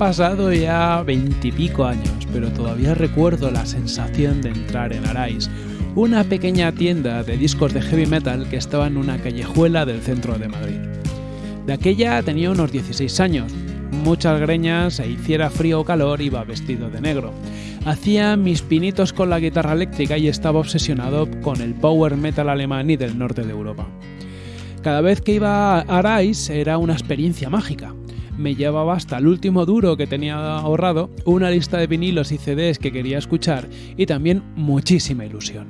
Pasado ya veintipico años, pero todavía recuerdo la sensación de entrar en Arais, una pequeña tienda de discos de heavy metal que estaba en una callejuela del centro de Madrid. De aquella tenía unos 16 años, muchas greñas e hiciera frío o calor iba vestido de negro. Hacía mis pinitos con la guitarra eléctrica y estaba obsesionado con el power metal alemán y del norte de Europa. Cada vez que iba a Arais era una experiencia mágica. Me llevaba hasta el último duro que tenía ahorrado, una lista de vinilos y CDs que quería escuchar y también muchísima ilusión.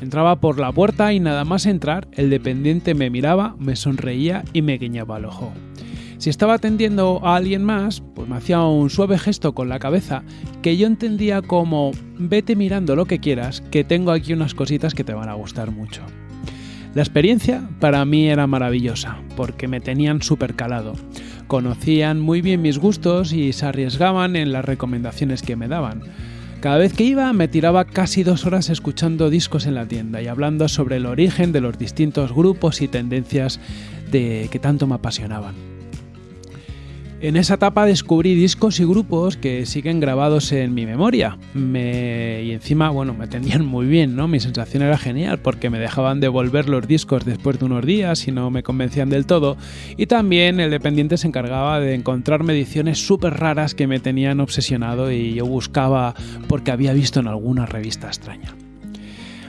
Entraba por la puerta y nada más entrar, el dependiente me miraba, me sonreía y me guiñaba el ojo. Si estaba atendiendo a alguien más, pues me hacía un suave gesto con la cabeza que yo entendía como vete mirando lo que quieras, que tengo aquí unas cositas que te van a gustar mucho. La experiencia para mí era maravillosa, porque me tenían súper calado. Conocían muy bien mis gustos y se arriesgaban en las recomendaciones que me daban. Cada vez que iba me tiraba casi dos horas escuchando discos en la tienda y hablando sobre el origen de los distintos grupos y tendencias de que tanto me apasionaban. En esa etapa descubrí discos y grupos que siguen grabados en mi memoria. Y encima, bueno, me atendían muy bien, ¿no? Mi sensación era genial porque me dejaban devolver los discos después de unos días y no me convencían del todo. Y también el dependiente se encargaba de encontrarme ediciones súper raras que me tenían obsesionado y yo buscaba porque había visto en alguna revista extraña.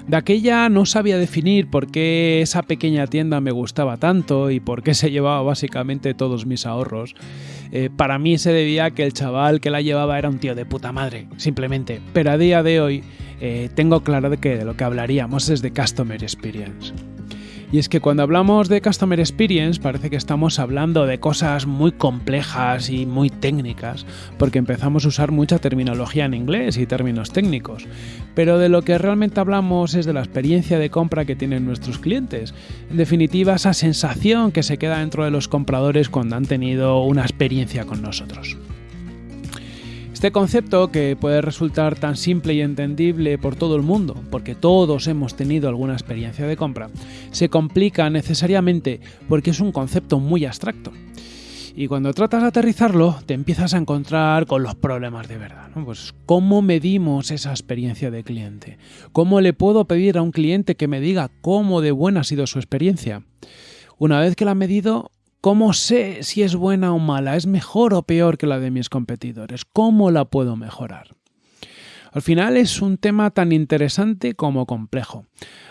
De aquella no sabía definir por qué esa pequeña tienda me gustaba tanto y por qué se llevaba básicamente todos mis ahorros. Eh, para mí se debía a que el chaval que la llevaba era un tío de puta madre, simplemente. Pero a día de hoy eh, tengo claro de que de lo que hablaríamos es de Customer Experience. Y es que cuando hablamos de Customer Experience parece que estamos hablando de cosas muy complejas y muy técnicas, porque empezamos a usar mucha terminología en inglés y términos técnicos. Pero de lo que realmente hablamos es de la experiencia de compra que tienen nuestros clientes. En definitiva, esa sensación que se queda dentro de los compradores cuando han tenido una experiencia con nosotros. Este concepto, que puede resultar tan simple y entendible por todo el mundo, porque todos hemos tenido alguna experiencia de compra, se complica necesariamente porque es un concepto muy abstracto. Y cuando tratas de aterrizarlo, te empiezas a encontrar con los problemas de verdad. Pues, ¿cómo medimos esa experiencia de cliente? ¿Cómo le puedo pedir a un cliente que me diga cómo de buena ha sido su experiencia? Una vez que la ha medido, ¿Cómo sé si es buena o mala? ¿Es mejor o peor que la de mis competidores? ¿Cómo la puedo mejorar? Al final es un tema tan interesante como complejo.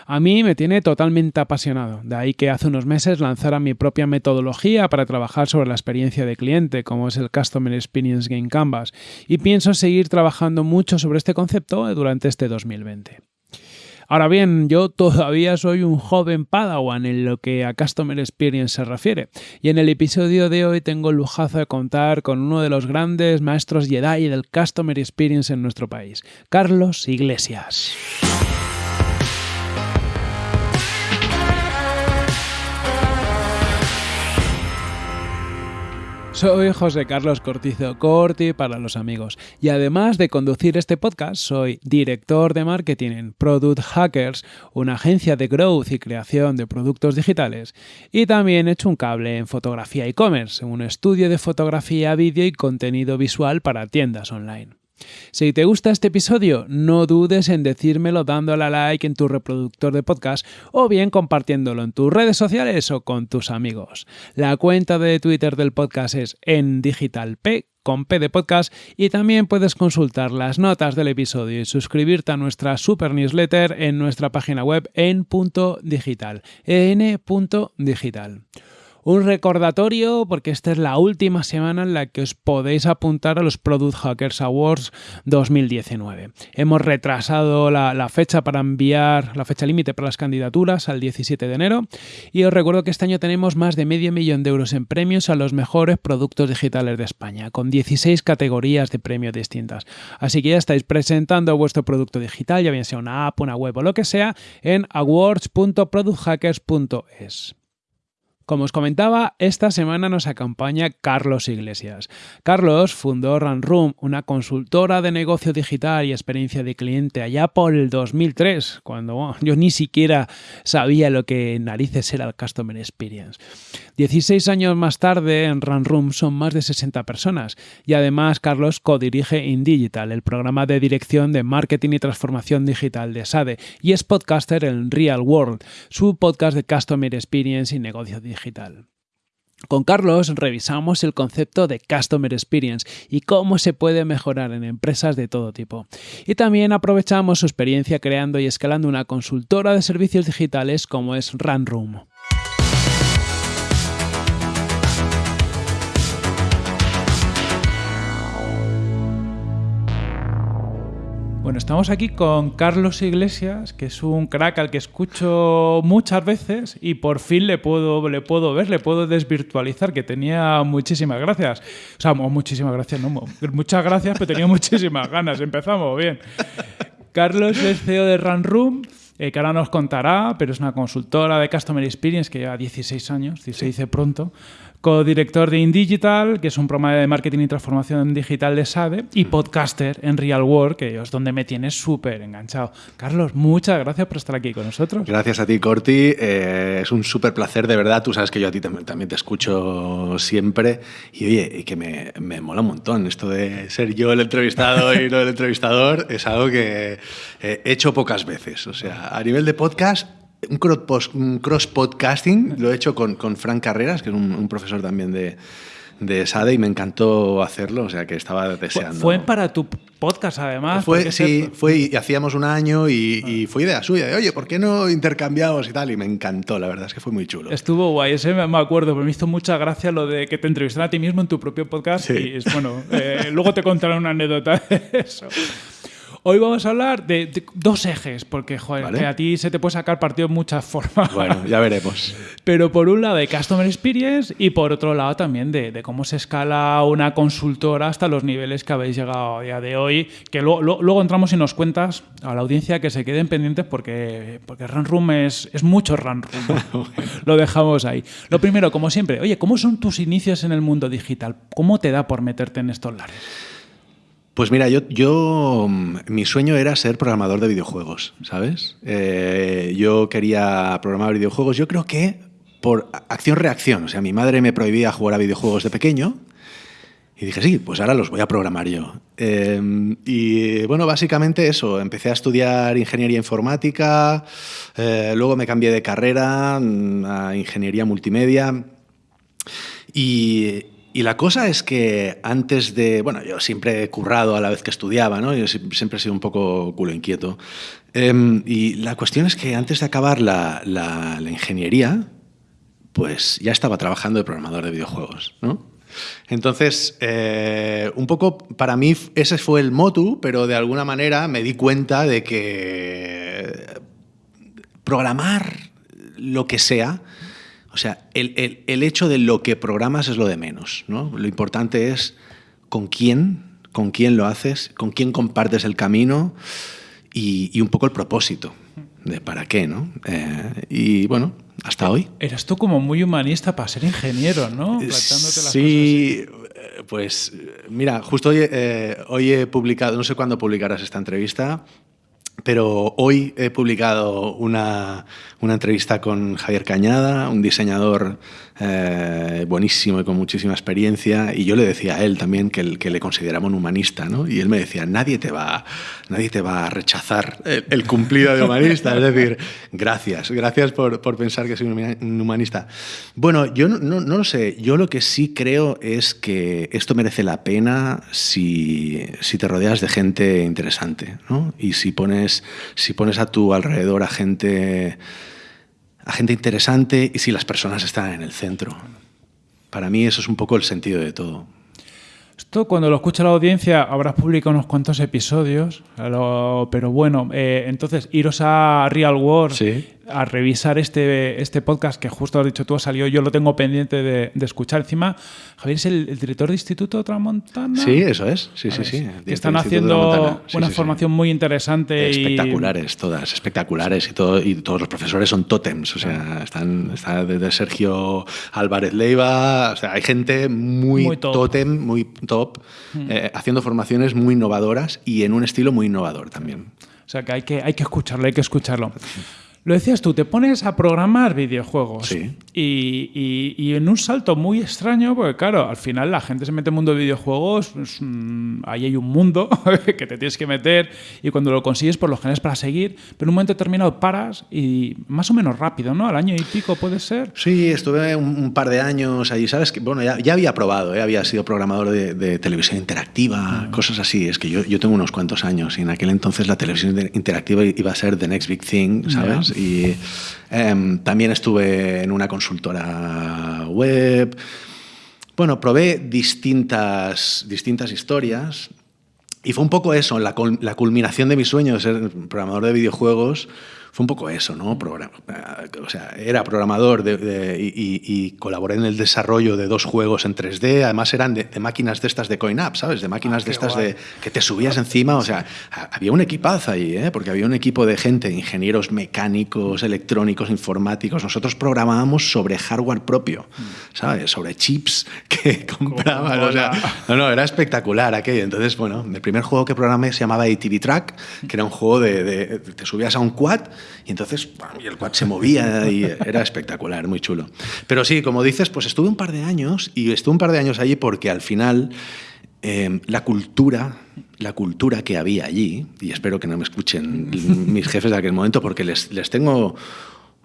A mí me tiene totalmente apasionado, de ahí que hace unos meses lanzara mi propia metodología para trabajar sobre la experiencia de cliente, como es el Customer Experience Game Canvas, y pienso seguir trabajando mucho sobre este concepto durante este 2020. Ahora bien, yo todavía soy un joven Padawan en lo que a Customer Experience se refiere, y en el episodio de hoy tengo el lujazo de contar con uno de los grandes maestros Jedi del Customer Experience en nuestro país, Carlos Iglesias. Soy José Carlos Cortizo Corti para los amigos y además de conducir este podcast soy director de marketing en Product Hackers, una agencia de growth y creación de productos digitales y también he hecho un cable en fotografía e-commerce, un estudio de fotografía, vídeo y contenido visual para tiendas online. Si te gusta este episodio, no dudes en decírmelo dándole a like en tu reproductor de podcast o bien compartiéndolo en tus redes sociales o con tus amigos. La cuenta de Twitter del podcast es en digitalp con P de podcast y también puedes consultar las notas del episodio y suscribirte a nuestra super newsletter en nuestra página web en punto digital, en.digital. Un recordatorio porque esta es la última semana en la que os podéis apuntar a los Product Hackers Awards 2019. Hemos retrasado la, fecha para enviar, la fecha límite para las candidaturas al 17 de enero y os recuerdo que este año tenemos más de medio millón de euros en premios a los mejores productos digitales de España, con 16 categorías de premios distintas. Así que ya estáis presentando vuestro producto digital, ya bien sea una app, una web o lo que sea, en awards.producthackers.es. Como os comentaba, esta semana nos acompaña Carlos Iglesias. Carlos fundó Run Room, una consultora de negocio digital y experiencia de cliente allá por el 2003, cuando yo ni siquiera sabía lo que narices era el Customer Experience. 16 años más tarde, en Run Room son más de 60 personas y además Carlos codirige InDigital, el programa de dirección de marketing y transformación digital de SADE, y es podcaster en Real World, su podcast de Customer Experience y negocio digital. Con Carlos revisamos el concepto de Customer Experience y cómo se puede mejorar en empresas de todo tipo. Y también aprovechamos su experiencia creando y escalando una consultora de servicios digitales como es RunRoom. Bueno, estamos aquí con Carlos Iglesias, que es un crack al que escucho muchas veces y por fin le puedo, le puedo ver, le puedo desvirtualizar, que tenía muchísimas gracias. O sea, muchísimas gracias, no, muchas gracias, pero tenía muchísimas ganas. Empezamos bien. Carlos es CEO de Run Room, eh, que ahora nos contará, pero es una consultora de Customer Experience que lleva 16 años, se dice pronto co-director de InDigital, que es un programa de marketing y transformación digital de SADE, y podcaster en Real World, que es donde me tienes súper enganchado. Carlos, muchas gracias por estar aquí con nosotros. Gracias a ti, Corti. Eh, es un súper placer, de verdad. Tú sabes que yo a ti también, te escucho siempre. Y oye, que me, me, mola un montón esto de ser yo el entrevistado y no el entrevistador. Es algo que he hecho pocas veces. O sea, a nivel de podcast un cross-podcasting, lo he hecho con, con, Frank Carreras, que es un, profesor también de, de SADE y me encantó hacerlo, o sea que estaba deseando. Fue para tu podcast además. Fue, sí, fue y hacíamos un año y, y, fue idea suya, de oye, ¿por qué no intercambiamos y tal? Y me encantó, la verdad es que fue muy chulo. Estuvo guay, ese me acuerdo, me hizo mucha gracia lo de que te entrevistaran a ti mismo en tu propio podcast y es, bueno, eh, luego te contaré una anécdota de eso. Hoy vamos a hablar de, dos ejes, porque joder, a ti se te puede sacar partido de muchas formas. Bueno, ya veremos. Pero por un lado de Customer Experience y por otro lado también de, cómo se escala una consultora hasta los niveles que habéis llegado a día de hoy, que luego entramos y nos cuentas a la audiencia que se queden pendientes porque, porque Run Room es, es mucho Run Room. Lo dejamos ahí. Lo primero, como siempre, oye, ¿cómo son tus inicios en el mundo digital? ¿Cómo te da por meterte en estos lares? Pues mira, yo, yo mm, mi sueño era ser programador de videojuegos, ¿sabes? Eh, yo quería programar videojuegos. Yo creo que por acción-reacción. O sea, mi madre me prohibía jugar a videojuegos de pequeño. Y dije, sí, pues ahora los voy a programar yo. Em, y bueno, básicamente eso. Empecé a estudiar ingeniería informática, eh, luego me cambié de carrera mm, a ingeniería multimedia. Y, y la cosa es que antes de. Bueno, yo siempre he currado a la vez que estudiaba, ¿no? Yo siempre he sido un poco culo inquieto. Em, y la cuestión es que antes de acabar la, la, ingeniería, pues ya estaba trabajando de programador de videojuegos, ¿no? Entonces, eh, un poco para mí ese fue el motu, pero de alguna manera me di cuenta de que programar lo que sea sea, el, el, hecho de lo que programas es lo de menos. ¿no? Lo importante es con quién, con quién lo haces, con quién compartes el camino y, y un poco el propósito de para qué. ¿no? Eh, y bueno, hasta hoy. Eras tú como muy humanista para ser ingeniero, ¿no? sí, eh, pues mira, justo hoy, eh, hoy he publicado, no sé cuándo publicarás esta entrevista, pero hoy he publicado una, una, entrevista con Javier Cañada, un diseñador eh, buenísimo y con muchísima experiencia, y yo le decía a él también que, que le consideraba un humanista, ¿no? y él me decía, nadie te va, nadie te va a rechazar el, cumplido de humanista, es decir, gracias, gracias por, por, pensar que soy un humanista. Bueno, yo no, no, no, lo sé, yo lo que sí creo es que esto merece la pena si, si te rodeas de gente interesante, ¿no? y si pones, si pones a tu alrededor a gente a gente interesante y si las personas están en el centro. Para mí eso es un poco el sentido de todo. Esto cuando lo escucha la audiencia habrás publicado unos cuantos episodios, pero bueno, eh, entonces iros a Real World. Sí. A revisar este, este podcast que justo has dicho tú, ha salido, yo lo tengo pendiente de, de escuchar. Encima, Javier es el, el, director de Instituto Tramontana. Sí, eso es. Sí, sí, sí. Que están haciendo sí, una sí, formación muy interesante. Espectaculares, y... todas, espectaculares. Y, todo, y todos los profesores son tótems. O sea, están, está desde Sergio Álvarez Leiva. O sea, hay gente muy, muy top. tótem, muy top, mm. eh, haciendo formaciones muy innovadoras y en un estilo muy innovador también. O sea que hay que, hay que escucharlo, hay que escucharlo. Lo decías tú, te pones a programar videojuegos. Sí. Y, y, y, en un salto muy extraño, porque claro, al final la gente se mete en el mundo de videojuegos, pues, mmm, ahí hay un mundo que te tienes que meter y cuando lo consigues, por lo general es para seguir, pero en un momento determinado paras y más o menos rápido, ¿no? Al año y pico puede ser. Sí, estuve un, un par de años ahí, ¿sabes? Que, bueno, ya, ya había probado, ¿eh? había sido programador de, de televisión interactiva, mm. cosas así. Es que yo, yo tengo unos cuantos años y en aquel entonces la televisión interactiva iba a ser the next big thing, ¿sabes? Yeah. Y eh, también estuve en una consultora web. Bueno, probé distintas, distintas historias y fue un poco eso, la, la culminación de mi sueño de ser programador de videojuegos fue un poco eso, ¿no? Programa, o sea, era programador de, de, y, y, colaboré en el desarrollo de dos juegos en 3D, además eran de, de máquinas de estas de coin-up, ¿sabes? De máquinas ah, de estas guay. de que te subías encima, o sea, había un equipazo ahí, ¿eh? Porque había un equipo de gente, ingenieros mecánicos, electrónicos, informáticos, nosotros programábamos sobre hardware propio, ¿sabes? Sobre chips que compraban, o sea, no, no, era espectacular aquello. Entonces, bueno, el primer juego que programé se llamaba ATV Track, que era un juego de te subías a un quad y entonces y el quad se movía y era espectacular, muy chulo. Pero sí, como dices, pues estuve un par de años y estuve un par de años allí porque al final eh, la cultura, la cultura que había allí, y espero que no me escuchen mis jefes de aquel momento porque les, les tengo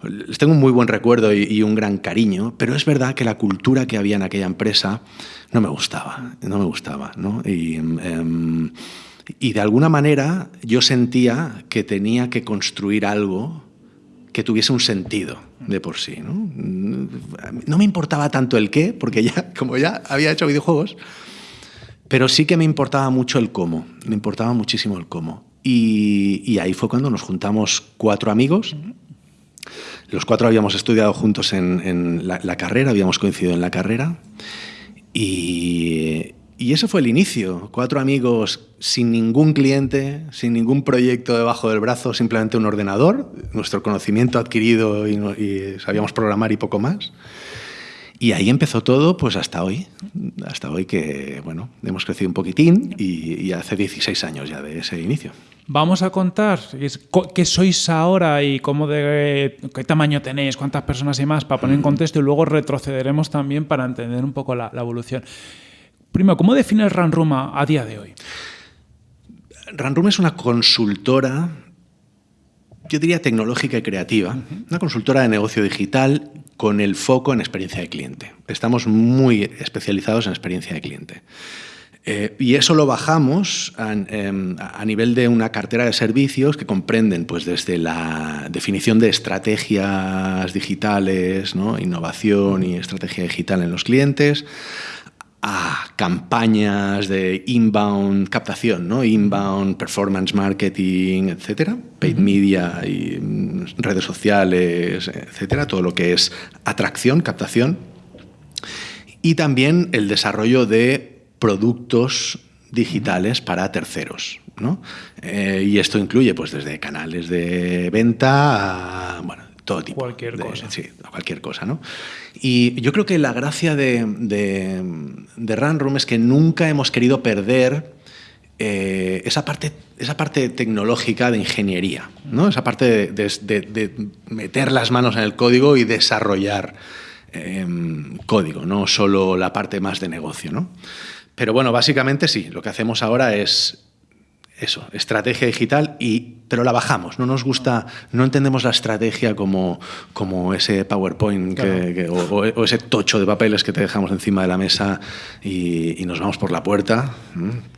les tengo un muy buen recuerdo y, y, un gran cariño, pero es verdad que la cultura que había en aquella empresa no me gustaba, no me gustaba, ¿no? Y, eh, y de alguna manera yo sentía que tenía que construir algo que tuviese un sentido de por sí. ¿no? no me importaba tanto el qué, porque ya, como ya había hecho videojuegos, pero sí que me importaba mucho el cómo, me importaba muchísimo el cómo. Y, ahí fue cuando nos juntamos cuatro amigos. Los cuatro habíamos estudiado juntos en, la, carrera, habíamos coincidido en la carrera. Y, y eso fue el inicio. Cuatro amigos sin ningún cliente, sin ningún proyecto debajo del brazo, simplemente un ordenador, nuestro conocimiento adquirido y, y sabíamos programar y poco más. Y ahí empezó todo, pues hasta hoy. Hasta hoy que, bueno, hemos crecido un poquitín y, y hace 16 años ya de ese inicio. Vamos a contar qué sois ahora y cómo de qué tamaño tenéis, cuántas personas y más, para poner en contexto y luego retrocederemos también para entender un poco la, la evolución. Primero, ¿cómo defines Runroom a, a día de hoy? Runroom es una consultora, yo diría tecnológica y creativa, uh -huh. una consultora de negocio digital con el foco en experiencia de cliente. Estamos muy especializados en experiencia de cliente. Eh, y eso lo bajamos a, eh, a, nivel de una cartera de servicios que comprenden pues, desde la definición de estrategias digitales, ¿no? innovación y estrategia digital en los clientes, a campañas de inbound captación, ¿no? inbound performance marketing, etcétera, paid media y mm, redes sociales, etcétera, todo lo que es atracción, captación, y también el desarrollo de productos digitales para terceros. ¿no? Eh, y esto incluye pues, desde canales de venta a bueno, todo tipo. Cualquier de, cosa. Sí, cualquier cosa, ¿no? Y yo creo que la gracia de, de, de Runroom es que nunca hemos querido perder eh, esa, parte, esa parte tecnológica de ingeniería, ¿no? Esa parte de, meter las manos en el código y desarrollar eh, código, no solo la parte más de negocio, ¿no? Pero bueno, básicamente sí, lo que hacemos ahora es eso, estrategia digital, y, pero la bajamos. No nos gusta, no entendemos la estrategia como, como ese PowerPoint claro. que, que, o, o, ese tocho de papeles que te dejamos encima de la mesa y, y nos vamos por la puerta.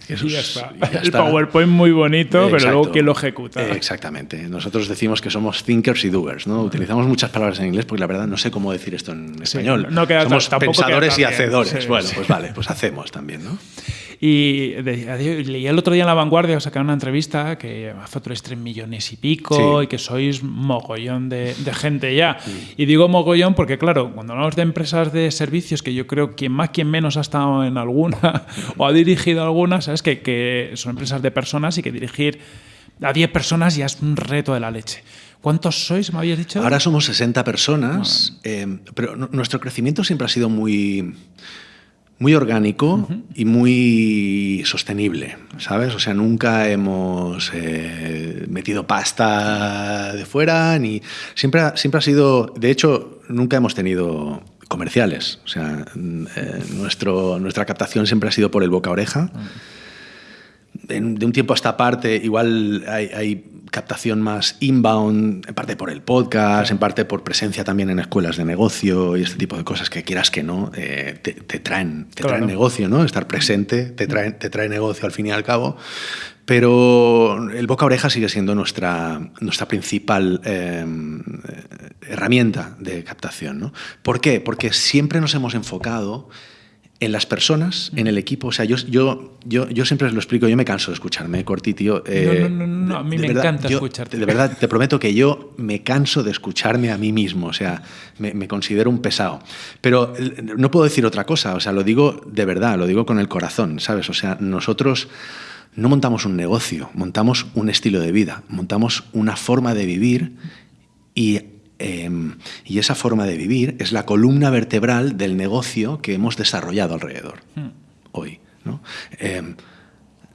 Eso y ya está. Ya El está. PowerPoint muy bonito, Exacto. pero luego ¿quién lo ejecuta? Exactamente. Nosotros decimos que somos thinkers y doers. ¿no? Utilizamos muchas palabras en inglés porque la verdad no sé cómo decir esto en español. Sí, no queda somos pensadores y bien. hacedores. Sí, bueno, sí. pues vale, pues hacemos también. ¿no? Y leí el otro día en La Vanguardia, sacaron una entrevista que vosotros tres millones y pico y que sois mogollón de, gente ya. Y digo mogollón porque, claro, cuando hablamos de empresas de servicios, que yo creo quien más, quien menos ha estado en alguna o ha dirigido alguna, sabes que, que son empresas de personas y que dirigir a 10 personas ya es un reto de la leche. ¿Cuántos sois, me habías dicho? Ahora somos 60 personas, eh, pero nuestro crecimiento siempre ha sido muy, muy orgánico y muy sostenible, ¿sabes? O sea, nunca hemos eh, metido pasta de fuera, ni siempre, siempre ha sido, de hecho, nunca hemos tenido comerciales. O sea, eh, nuestro, nuestra captación siempre ha sido por el boca a oreja. De un tiempo a esta parte, igual hay captación más inbound, en parte por el podcast, en parte por presencia también en escuelas de negocio y este tipo de cosas que quieras que no, eh, te, traen, te traen negocio, ¿no? Estar presente te trae, te trae negocio al fin y al cabo. Pero el boca a oreja sigue siendo nuestra, nuestra principal em, herramienta de captación. ¿no? ¿Por qué? Porque siempre nos hemos enfocado en las personas, en el equipo. O sea, yo, yo, yo, yo siempre lo explico, yo me canso de escucharme, Corti, tío. no, no, no, a mí me encanta escucharte. De verdad, te prometo que yo me canso de escucharme a mí mismo, o sea, me, considero un pesado. Pero no puedo decir otra cosa, o sea, lo digo de verdad, lo digo con el corazón, ¿sabes? O sea, nosotros no montamos un negocio, montamos un estilo de vida, montamos una forma de vivir y Em, y esa forma de vivir es la columna vertebral del negocio que hemos desarrollado alrededor hmm. hoy. Em,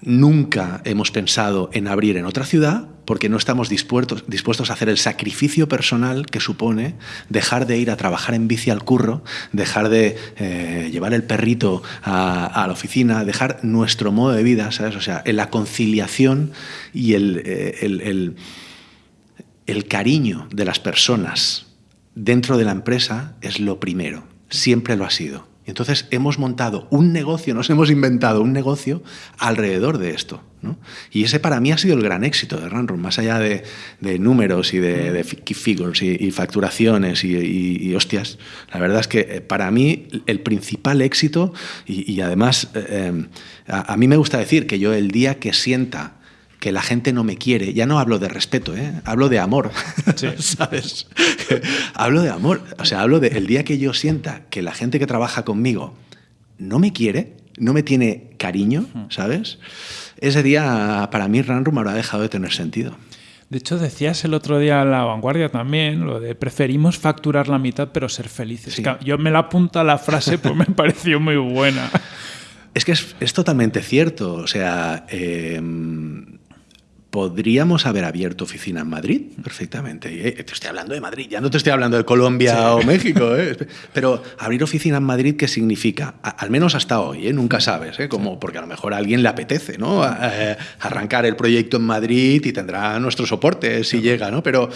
nunca hemos pensado en abrir en otra ciudad porque no estamos dispuestos, dispuestos a hacer el sacrificio personal que supone dejar de ir a trabajar en bici al curro, dejar de eh, llevar el perrito a, la oficina, dejar nuestro modo de vida, ¿sabes? O sea, en la conciliación y el eh, el cariño de las personas dentro de la empresa es lo primero, siempre lo ha sido. Entonces hemos montado un negocio, nos hemos inventado un negocio alrededor de esto. Y ese para mí ha sido el gran éxito de Runroom, más allá de, números y de, key figures y, facturaciones y, hostias. La verdad es que eh, para mí el principal éxito, y, además eh, em, a mí me gusta decir que yo el día que sienta que la gente no me quiere. Ya no hablo de respeto, ¿eh? hablo de amor. ¿Sabes? hablo de amor. O sea, hablo de el día que yo sienta que la gente que trabaja conmigo no me quiere, no me tiene cariño, ¿sabes? Ese día para mí Runroom habrá dejado de tener sentido. De hecho, decías el otro día en la vanguardia también lo de preferimos facturar la mitad pero ser felices. Yo me la apunto a la frase, pues me pareció muy buena. Es que es, totalmente cierto. O sea, eh, podríamos haber abierto oficina en Madrid perfectamente. Eh, te estoy hablando de Madrid, ya no te estoy hablando de Colombia o México. ¿eh? Pero abrir oficina en Madrid, ¿qué significa? al menos hasta hoy, ¿eh? nunca sabes, Como, porque a lo mejor a alguien le apetece ¿no? arrancar el proyecto en Madrid y tendrá nuestro soporte si llega, ¿no? pero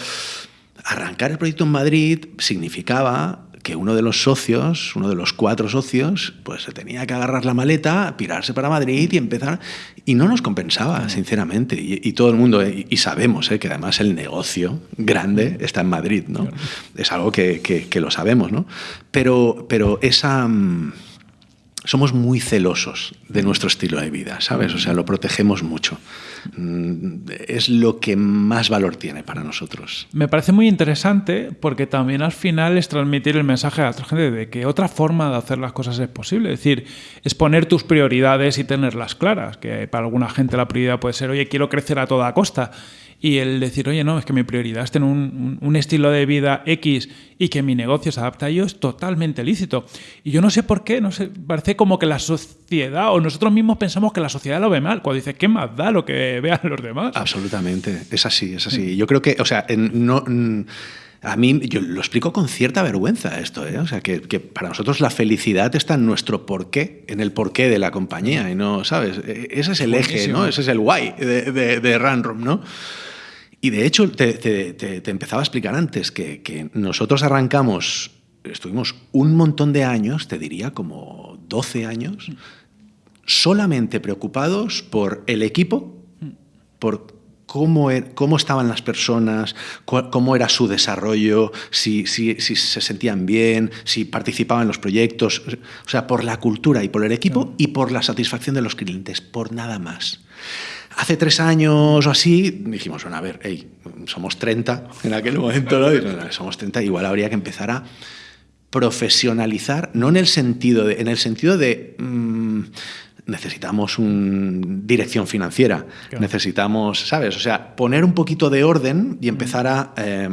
arrancar el proyecto en Madrid significaba que uno de los socios, uno de los cuatro socios, pues se tenía que agarrar la maleta, pirarse para Madrid y empezar. Y no nos compensaba, sinceramente. Y, todo el mundo, y, sabemos ¿eh? que además el negocio grande está en Madrid, ¿no? Es algo que, que, lo sabemos, ¿no? Pero, pero esa. Somos muy celosos de nuestro estilo de vida, ¿sabes? O sea, lo protegemos mucho. Mm, es lo que más valor tiene para nosotros. Me parece muy interesante porque también al final es transmitir el mensaje a la otra gente de que otra forma de hacer las cosas es posible. Es decir, es poner tus prioridades y tenerlas claras. Que para alguna gente la prioridad puede ser, oye, quiero crecer a toda costa y el decir, oye, no, es que mi prioridad es tener un, estilo de vida X y que mi negocio se adapte a ello es totalmente lícito. Y yo no sé por qué, no sé, parece como que la sociedad o nosotros mismos pensamos que la sociedad lo ve mal, cuando dice, ¿qué más da lo que vean los demás? Absolutamente, es así, es así. Yo creo que, o sea, no... A mí, yo lo explico con cierta vergüenza esto, ¿eh? o sea, que, para nosotros la felicidad está en nuestro porqué, en el porqué de la compañía, y no, ¿sabes? E, ese es el eje, ¿no? Ese es el why de, de, de Runroom, ¿no? Y de hecho, te, empezaba a explicar antes que, nosotros arrancamos, estuvimos un montón de años, te diría como 12 años, solamente preocupados por el equipo, por cómo, er, cómo estaban las personas, cómo era su desarrollo, si, si, si, se sentían bien, si participaban en los proyectos, o sea, por la cultura y por el equipo y por la satisfacción de los clientes, por nada más. Hace tres años o así dijimos, bueno, a ver, hey, somos 30 en aquel momento, ¿no? somos 30, igual habría que empezar a profesionalizar, no en el sentido de, en el sentido de mmm, necesitamos una dirección financiera, claro. necesitamos, ¿sabes? O sea, poner un poquito de orden y empezar a, eh,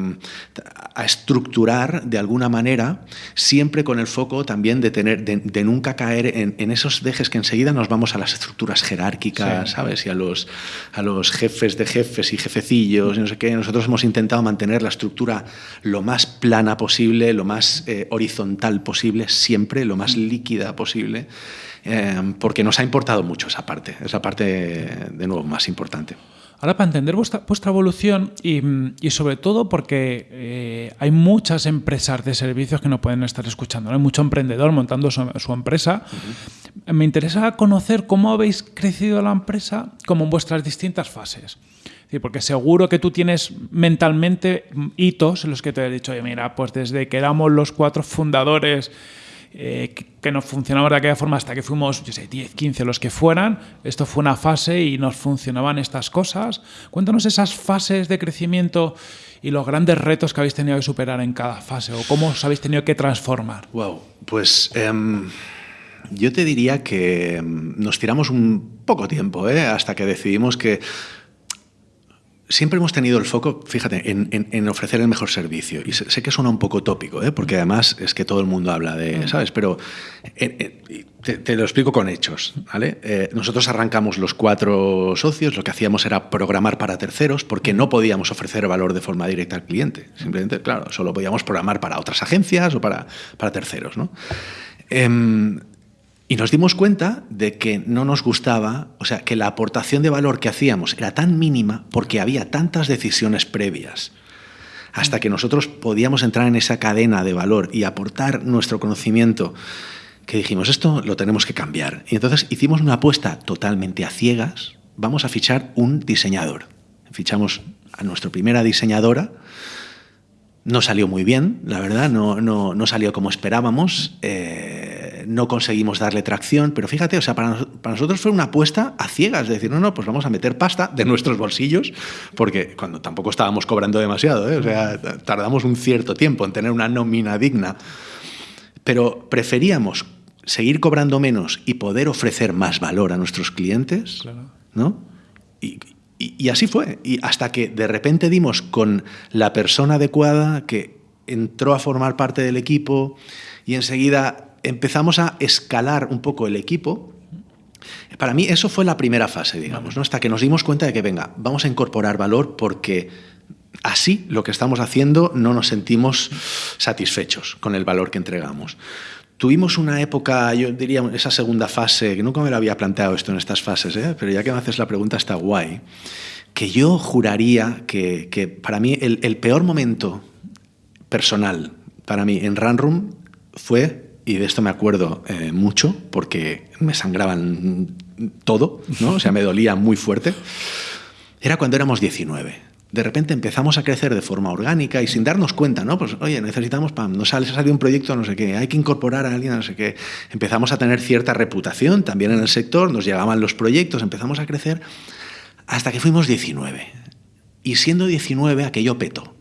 a, estructurar de alguna manera, siempre con el foco también de, tener, de, de nunca caer en, en, esos dejes que enseguida nos vamos a las estructuras jerárquicas, sí. ¿sabes? Y a los, a los jefes de jefes y jefecillos y no sé qué. Nosotros hemos intentado mantener la estructura lo más plana posible, lo más eh, horizontal posible, siempre, lo más líquida posible eh, porque nos ha importado mucho esa parte, esa parte, de nuevo, más importante. Ahora, para entender vuestra, vuestra evolución y, y, sobre todo porque eh, hay muchas empresas de servicios que no pueden estar escuchando, ¿no? hay mucho emprendedor montando su, su empresa. Uh -huh. Me interesa conocer cómo habéis crecido la empresa como en vuestras distintas fases. Porque seguro que tú tienes mentalmente hitos en los que te he dicho, oye, mira, pues desde que éramos los cuatro fundadores eh, que nos funcionaba de aquella forma hasta que fuimos, yo sé, 10, 15, los que fueran. Esto fue una fase y nos funcionaban estas cosas. Cuéntanos esas fases de crecimiento y los grandes retos que habéis tenido que superar en cada fase o cómo os habéis tenido que transformar. Wow, pues um, yo te diría que nos tiramos un poco tiempo ¿eh? hasta que decidimos que siempre hemos tenido el foco, fíjate, en, en, en, ofrecer el mejor servicio. Y sé, sé que suena un poco tópico, ¿eh? porque además es que todo el mundo habla de, ¿sabes? Pero eh, eh, te, te, lo explico con hechos, ¿vale? Eh, nosotros arrancamos los cuatro socios, lo que hacíamos era programar para terceros, porque no podíamos ofrecer valor de forma directa al cliente. Simplemente, claro, solo podíamos programar para otras agencias o para, para terceros, ¿no? Y nos dimos cuenta de que no nos gustaba, o sea, que la aportación de valor que hacíamos era tan mínima porque había tantas decisiones previas. Hasta que nosotros podíamos entrar en esa cadena de valor y aportar nuestro conocimiento, que dijimos, esto lo tenemos que cambiar. Y entonces hicimos una apuesta totalmente a ciegas, vamos a fichar un diseñador. Fichamos a nuestra primera diseñadora, no salió muy bien, la verdad, no, no, no salió como esperábamos. Eh, no conseguimos darle tracción, pero fíjate, o sea, para, para, nosotros fue una apuesta a ciegas, es decir, no, no, pues vamos a meter pasta de nuestros bolsillos, porque cuando tampoco estábamos cobrando demasiado, ¿eh? o sea, tardamos un cierto tiempo en tener una nómina digna, pero preferíamos seguir cobrando menos y poder ofrecer más valor a nuestros clientes, claro. ¿no? Y, y, y, así fue. Y hasta que de repente dimos con la persona adecuada que entró a formar parte del equipo y enseguida empezamos a escalar un poco el equipo. Para mí eso fue la primera fase, digamos, ¿no? hasta que nos dimos cuenta de que, venga, vamos a incorporar valor porque así lo que estamos haciendo no nos sentimos satisfechos con el valor que entregamos. Tuvimos una época, yo diría, esa segunda fase, que nunca me lo había planteado esto en estas fases, ¿eh? pero ya que me haces la pregunta está guay, que yo juraría que, que para mí el, el, peor momento personal para mí en Runroom fue, y de esto me acuerdo eh, mucho, porque me sangraban todo, ¿no? o sea, me dolía muy fuerte, era cuando éramos 19 de repente empezamos a crecer de forma orgánica y sin darnos cuenta, ¿no? Pues, oye, necesitamos, pam, nos sale, sale un proyecto, no sé qué, hay que incorporar a alguien, no sé qué. Empezamos a tener cierta reputación también en el sector, nos llegaban los proyectos, empezamos a crecer hasta que fuimos 19. Y siendo 19, aquello petó.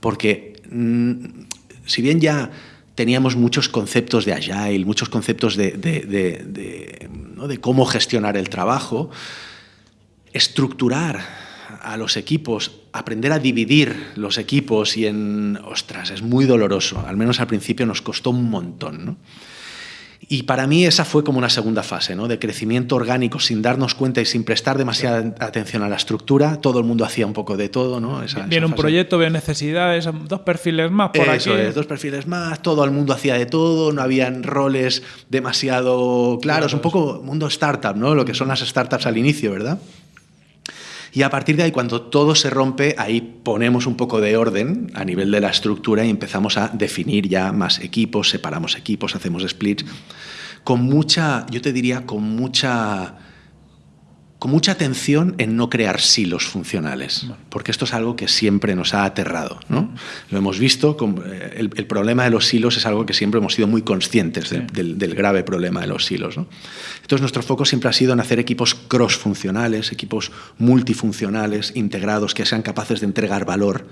Porque mmm, si bien ya teníamos muchos conceptos de agile, muchos conceptos de, de, de, cómo gestionar el trabajo, estructurar a los equipos, aprender a dividir los equipos y en, ostras, es muy doloroso. Al menos al principio nos costó un montón, ¿no? Y para mí esa fue como una segunda fase, ¿no? De crecimiento orgánico sin darnos cuenta y sin prestar demasiada atención a la estructura. Todo el mundo hacía un poco de todo, ¿no? Esa, Viene esa un proyecto, veo necesidades, dos perfiles más por Eso aquí. Es, dos perfiles más, todo el mundo hacía de todo, no habían roles demasiado claros, claro, un poco mundo startup, ¿no? Lo que son las startups al inicio, ¿verdad? Y a partir de ahí, cuando todo se rompe, ahí ponemos un poco de orden a nivel de la estructura y empezamos a definir ya más equipos, separamos equipos, hacemos splits, con mucha, yo te diría, con mucha con mucha atención en no crear silos funcionales, porque esto es algo que siempre nos ha aterrado. ¿no? Lo hemos visto, eh, el, el, problema de los silos es algo que siempre hemos sido muy conscientes del, del, grave problema de los silos. ¿no? Entonces nuestro foco siempre ha sido en hacer equipos cross-funcionales, equipos multifuncionales, integrados, que sean capaces de entregar valor,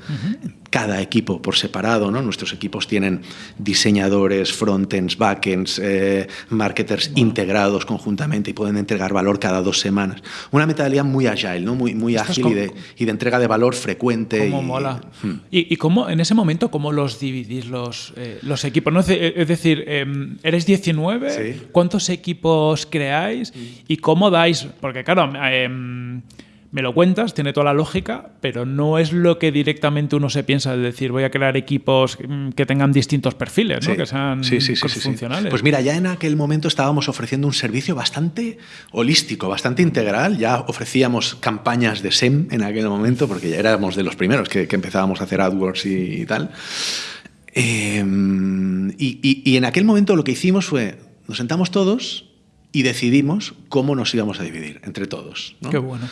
cada equipo por separado. ¿no? Nuestros equipos tienen diseñadores, frontends, backends, eh, marketers integrados conjuntamente y pueden entregar valor cada dos semanas una mentalidad muy agile, ¿no? muy, muy ágil y de, y de, entrega de valor frecuente. Cómo y, mola. Hmm. ¿Y, y cómo, en ese momento, cómo los dividís los, eh, los equipos? ¿no? Es decir, eh, ¿eres 19? Sí. ¿Cuántos equipos creáis? ¿Y cómo dais? Porque claro... Eh, me lo cuentas, tiene toda la lógica, pero no es lo que directamente uno se piensa de decir voy a crear equipos mm, que tengan distintos perfiles, ¿no? Sí. que sean sí, sí, funcionales. Pues mira, ya en aquel momento estábamos ofreciendo un servicio bastante holístico, bastante integral. Ya ofrecíamos campañas de SEM en aquel momento, porque ya éramos de los primeros que, que empezábamos a hacer AdWords y, y tal. Eh, y, y, y en aquel momento lo que hicimos fue, nos sentamos todos y decidimos cómo nos íbamos a dividir entre todos. ¿no? Qué bueno.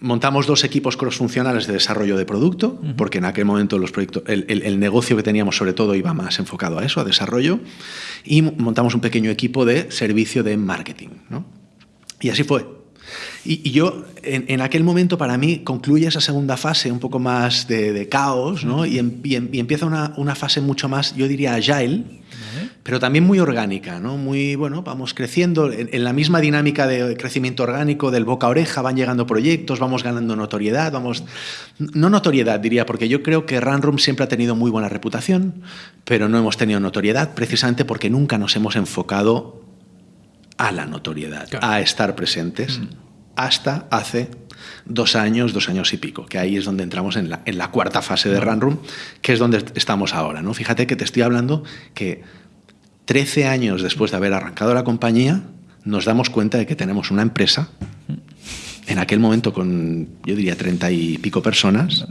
Montamos dos equipos crossfuncionales de desarrollo de producto, porque en aquel momento los proyectos, el, el, el, negocio que teníamos sobre todo iba más enfocado a eso, a desarrollo, y montamos un pequeño equipo de servicio de marketing. ¿no? Y así fue. Y, y yo, en, en, aquel momento, para mí, concluye esa segunda fase un poco más de, de caos, ¿no? y, en, y, y, empieza una, una, fase mucho más, yo diría, agile, pero también muy orgánica, ¿no? Muy, bueno, vamos creciendo en, en, la misma dinámica de crecimiento orgánico del boca a oreja, van llegando proyectos, vamos ganando notoriedad, vamos... No notoriedad, diría, porque yo creo que Runroom siempre ha tenido muy buena reputación, pero no hemos tenido notoriedad precisamente porque nunca nos hemos enfocado a la notoriedad, claro. a estar presentes, mm. hasta hace dos años, dos años y pico, que ahí es donde entramos en la, en la cuarta fase de Runroom, que es donde estamos ahora. ¿no? Fíjate que te estoy hablando que 13 años después de haber arrancado la compañía, nos damos cuenta de que tenemos una empresa, en aquel momento con, yo diría, 30 y pico personas,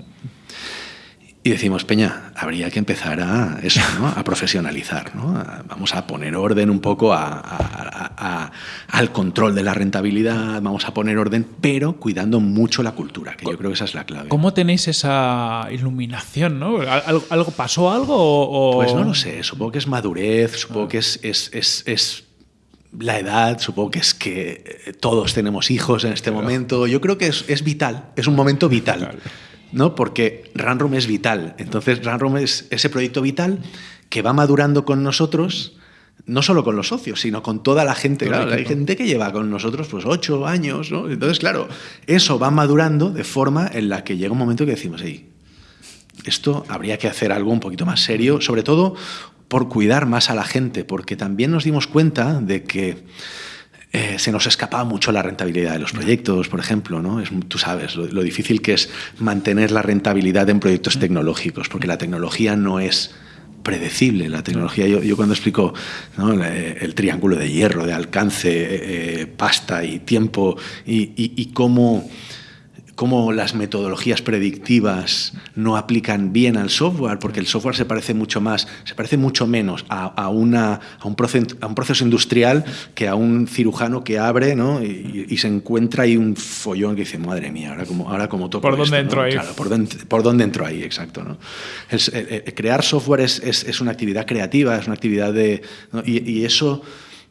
y decimos, Peña, habría que empezar a eso, ¿no? a profesionalizar. ¿no? Vamos a poner orden un poco a, a, a, al control de la rentabilidad, vamos a poner orden, pero cuidando mucho la cultura, que yo creo que esa es la clave. ¿Cómo tenéis esa iluminación? ¿no? ¿Algo, algo ¿Pasó algo? O, Pues no lo sé, supongo que es madurez, supongo que es, es, es, es la edad, supongo que es que todos tenemos hijos en este claro. momento. Yo creo que es, es, vital, es un momento vital. Claro. ¿No? Porque Runroom es vital. Entonces, Runroom es ese proyecto vital que va madurando con nosotros, no solo con los socios, sino con toda la gente. Claro, hay gente que lleva con nosotros pues ocho años, ¿no? Entonces, claro, eso va madurando de forma en la que llega un momento que decimos, hey, esto habría que hacer algo un poquito más serio, sobre todo por cuidar más a la gente, porque también nos dimos cuenta de que eh, se nos escapaba mucho la rentabilidad de los proyectos, por ejemplo. ¿no? Es, tú sabes lo, lo, difícil que es mantener la rentabilidad en proyectos tecnológicos, porque la tecnología no es predecible. La tecnología, yo, yo cuando explico ¿no? el, el, triángulo de hierro, de alcance, eh, pasta y tiempo, y, y, y cómo cómo las metodologías predictivas no aplican bien al software, porque el software se parece mucho más, se parece mucho menos a, a, una, a, un, proceso, a un proceso industrial que a un cirujano que abre ¿no? y, y, se encuentra ahí un follón que dice, madre mía, ahora como, ahora como toco ¿Por esto, dónde entro ¿no? ahí? Claro, ¿por dónde, por dónde entro ahí? Exacto. ¿no? Eh, eh, crear software es, es, es, una actividad creativa, es una actividad de... Y, y eso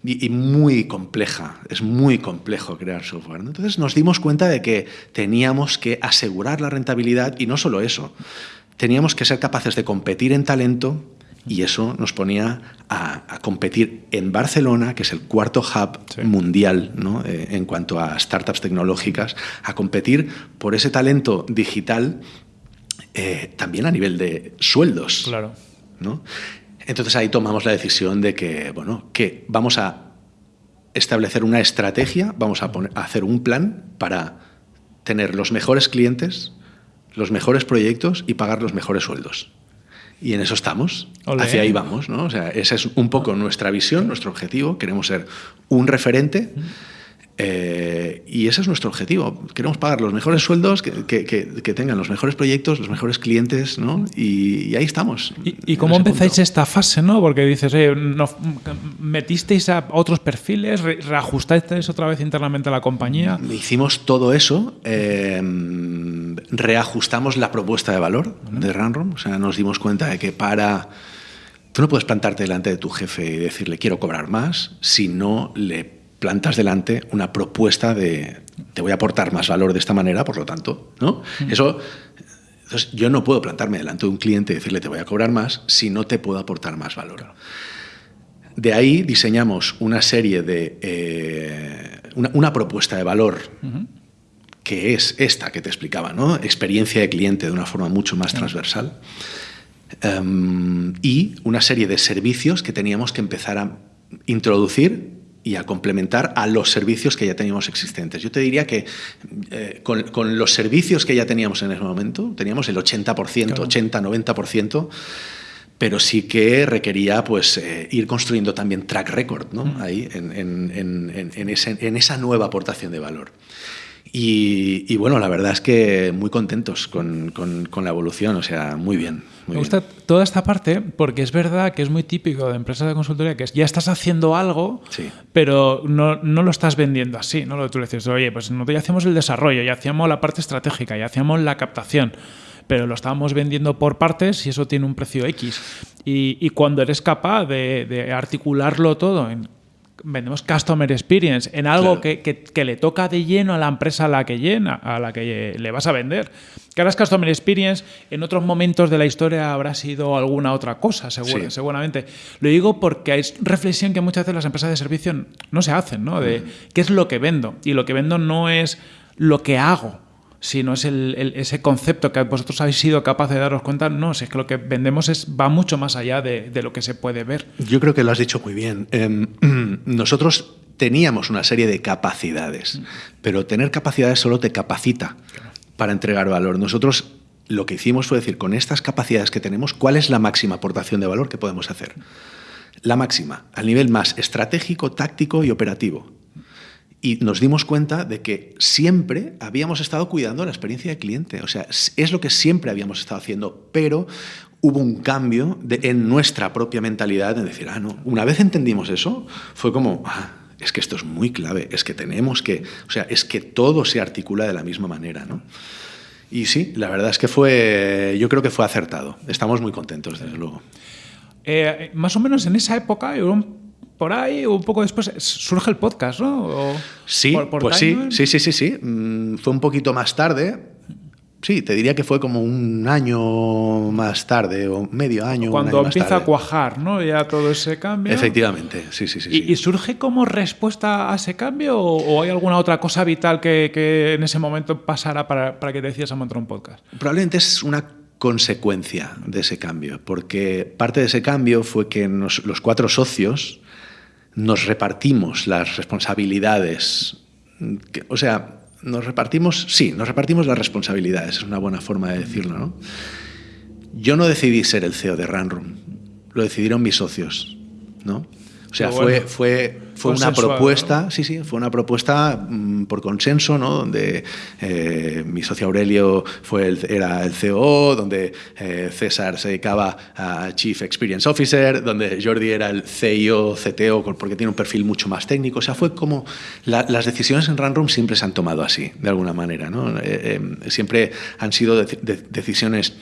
y, y, muy compleja, es muy complejo crear software. ¿no? Entonces nos dimos cuenta de que teníamos que asegurar la rentabilidad y no solo eso, teníamos que ser capaces de competir en talento y eso nos ponía a, a competir en Barcelona, que es el cuarto hub sí. mundial ¿no? eh, en cuanto a startups tecnológicas, a competir por ese talento digital eh, también a nivel de sueldos. Claro. ¿no? Entonces ahí tomamos la decisión de que, bueno, que vamos a establecer una estrategia, vamos a, poner, a hacer un plan para tener los mejores clientes, los mejores proyectos y pagar los mejores sueldos. Y en eso estamos, Olé. hacia ahí vamos, ¿no? O sea, esa es un poco nuestra visión, nuestro objetivo, queremos ser un referente Eh, y ese es nuestro objetivo. Queremos pagar los mejores sueldos, que, que, tengan los mejores proyectos, los mejores clientes, ¿no? Y, ahí estamos. ¿Y, cómo empezáis esta fase, no? Porque dices, metisteis a otros perfiles, reajustasteis otra vez internamente a la compañía. Hicimos todo eso, eh, reajustamos la propuesta de valor de Runroom, o sea, nos dimos cuenta de que para... Tú no puedes plantarte delante de tu jefe y decirle quiero cobrar más si no le plantas delante una propuesta de te voy a aportar más valor de esta manera, por lo tanto, ¿no? Eso entonces, yo no puedo plantarme delante de un cliente y decirle te voy a cobrar más si no te puedo aportar más valor. De ahí diseñamos una serie de. Eh, una, propuesta de valor que es esta que te explicaba, ¿no? Experiencia de cliente de una forma mucho más transversal. Em, y una serie de servicios que teníamos que empezar a introducir y a complementar a los servicios que ya teníamos existentes. Yo te diría que eh, con, los servicios que ya teníamos en ese momento, teníamos el 80%, 80-90%, pero sí que requería pues, eh, ir construyendo también track record ¿no? Mm. ahí en, en esa nueva aportación de valor. Y, bueno, la verdad es que muy contentos con, la evolución, o sea, muy bien. Me gusta toda esta parte porque es verdad que es muy típico de empresas de consultoría que ya estás haciendo algo, pero no, lo estás vendiendo así. ¿no? Tú le dices, oye, pues nosotros ya hacemos el desarrollo, ya hacíamos la parte estratégica, ya hacíamos la captación pero lo estábamos vendiendo por partes y eso tiene un precio X. Y, cuando eres capaz de, de, articularlo todo en vendemos customer experience en algo que, le toca de lleno a la empresa a la que llena, a la que le vas a vender. Que ahora es customer experience, en otros momentos de la historia habrá sido alguna otra cosa, seguramente. Lo digo porque es reflexión que muchas veces las empresas de servicio no se hacen, ¿no? De qué es lo que vendo. Y lo que vendo no es lo que hago, no es el, ese concepto que vosotros habéis sido capaces de daros cuenta, no, es que lo que vendemos es, va mucho más allá de, lo que se puede ver. Yo creo que lo has dicho muy bien. Em, nosotros teníamos una serie de capacidades, pero tener capacidades solo te capacita para entregar valor. Nosotros lo que hicimos fue decir, con estas capacidades que tenemos, ¿cuál es la máxima aportación de valor que podemos hacer? La máxima, al nivel más estratégico, táctico y operativo y nos dimos cuenta de que siempre habíamos estado cuidando la experiencia del cliente. O sea, es lo que siempre habíamos estado haciendo, pero hubo un cambio en nuestra propia mentalidad en decir, ah, no, una vez entendimos eso, fue como, ah, es que esto es muy clave, es que tenemos que, o sea, es que todo se articula de la misma manera, ¿no? Y sí, la verdad es que fue, yo creo que fue acertado. Estamos muy contentos, desde luego. Eh, más o menos en esa época, por ahí, un poco después, surge el podcast, ¿no? sí, pues sí, sí, sí, sí, sí. Mm, fue un poquito más tarde. Sí, te diría que fue como un año más tarde, o medio año. Cuando empieza a cuajar, ¿no? Ya todo ese cambio. Efectivamente, sí, sí, sí. ¿Y, surge como respuesta a ese cambio o, hay alguna otra cosa vital que, en ese momento pasara para, para que te decidas a montar un podcast? Probablemente es una consecuencia de ese cambio, porque parte de ese cambio fue que los cuatro socios nos repartimos las responsabilidades. o sea, nos repartimos, sí, nos repartimos las responsabilidades, es una buena forma de decirlo, ¿no? Yo no decidí ser el CEO de Runroom, lo decidieron mis socios, ¿no? O sea, fue, fue fue una propuesta, sí, sí, fue una propuesta mm, por consenso, ¿no? donde eh, mi socio Aurelio fue el, era el CEO, donde eh, César se dedicaba a Chief Experience Officer, donde Jordi era el CIO, CTO, porque tiene un perfil mucho más técnico. O sea, fue como las decisiones en Runroom siempre se han tomado así, de alguna manera. ¿no? Eh, siempre han sido decisiones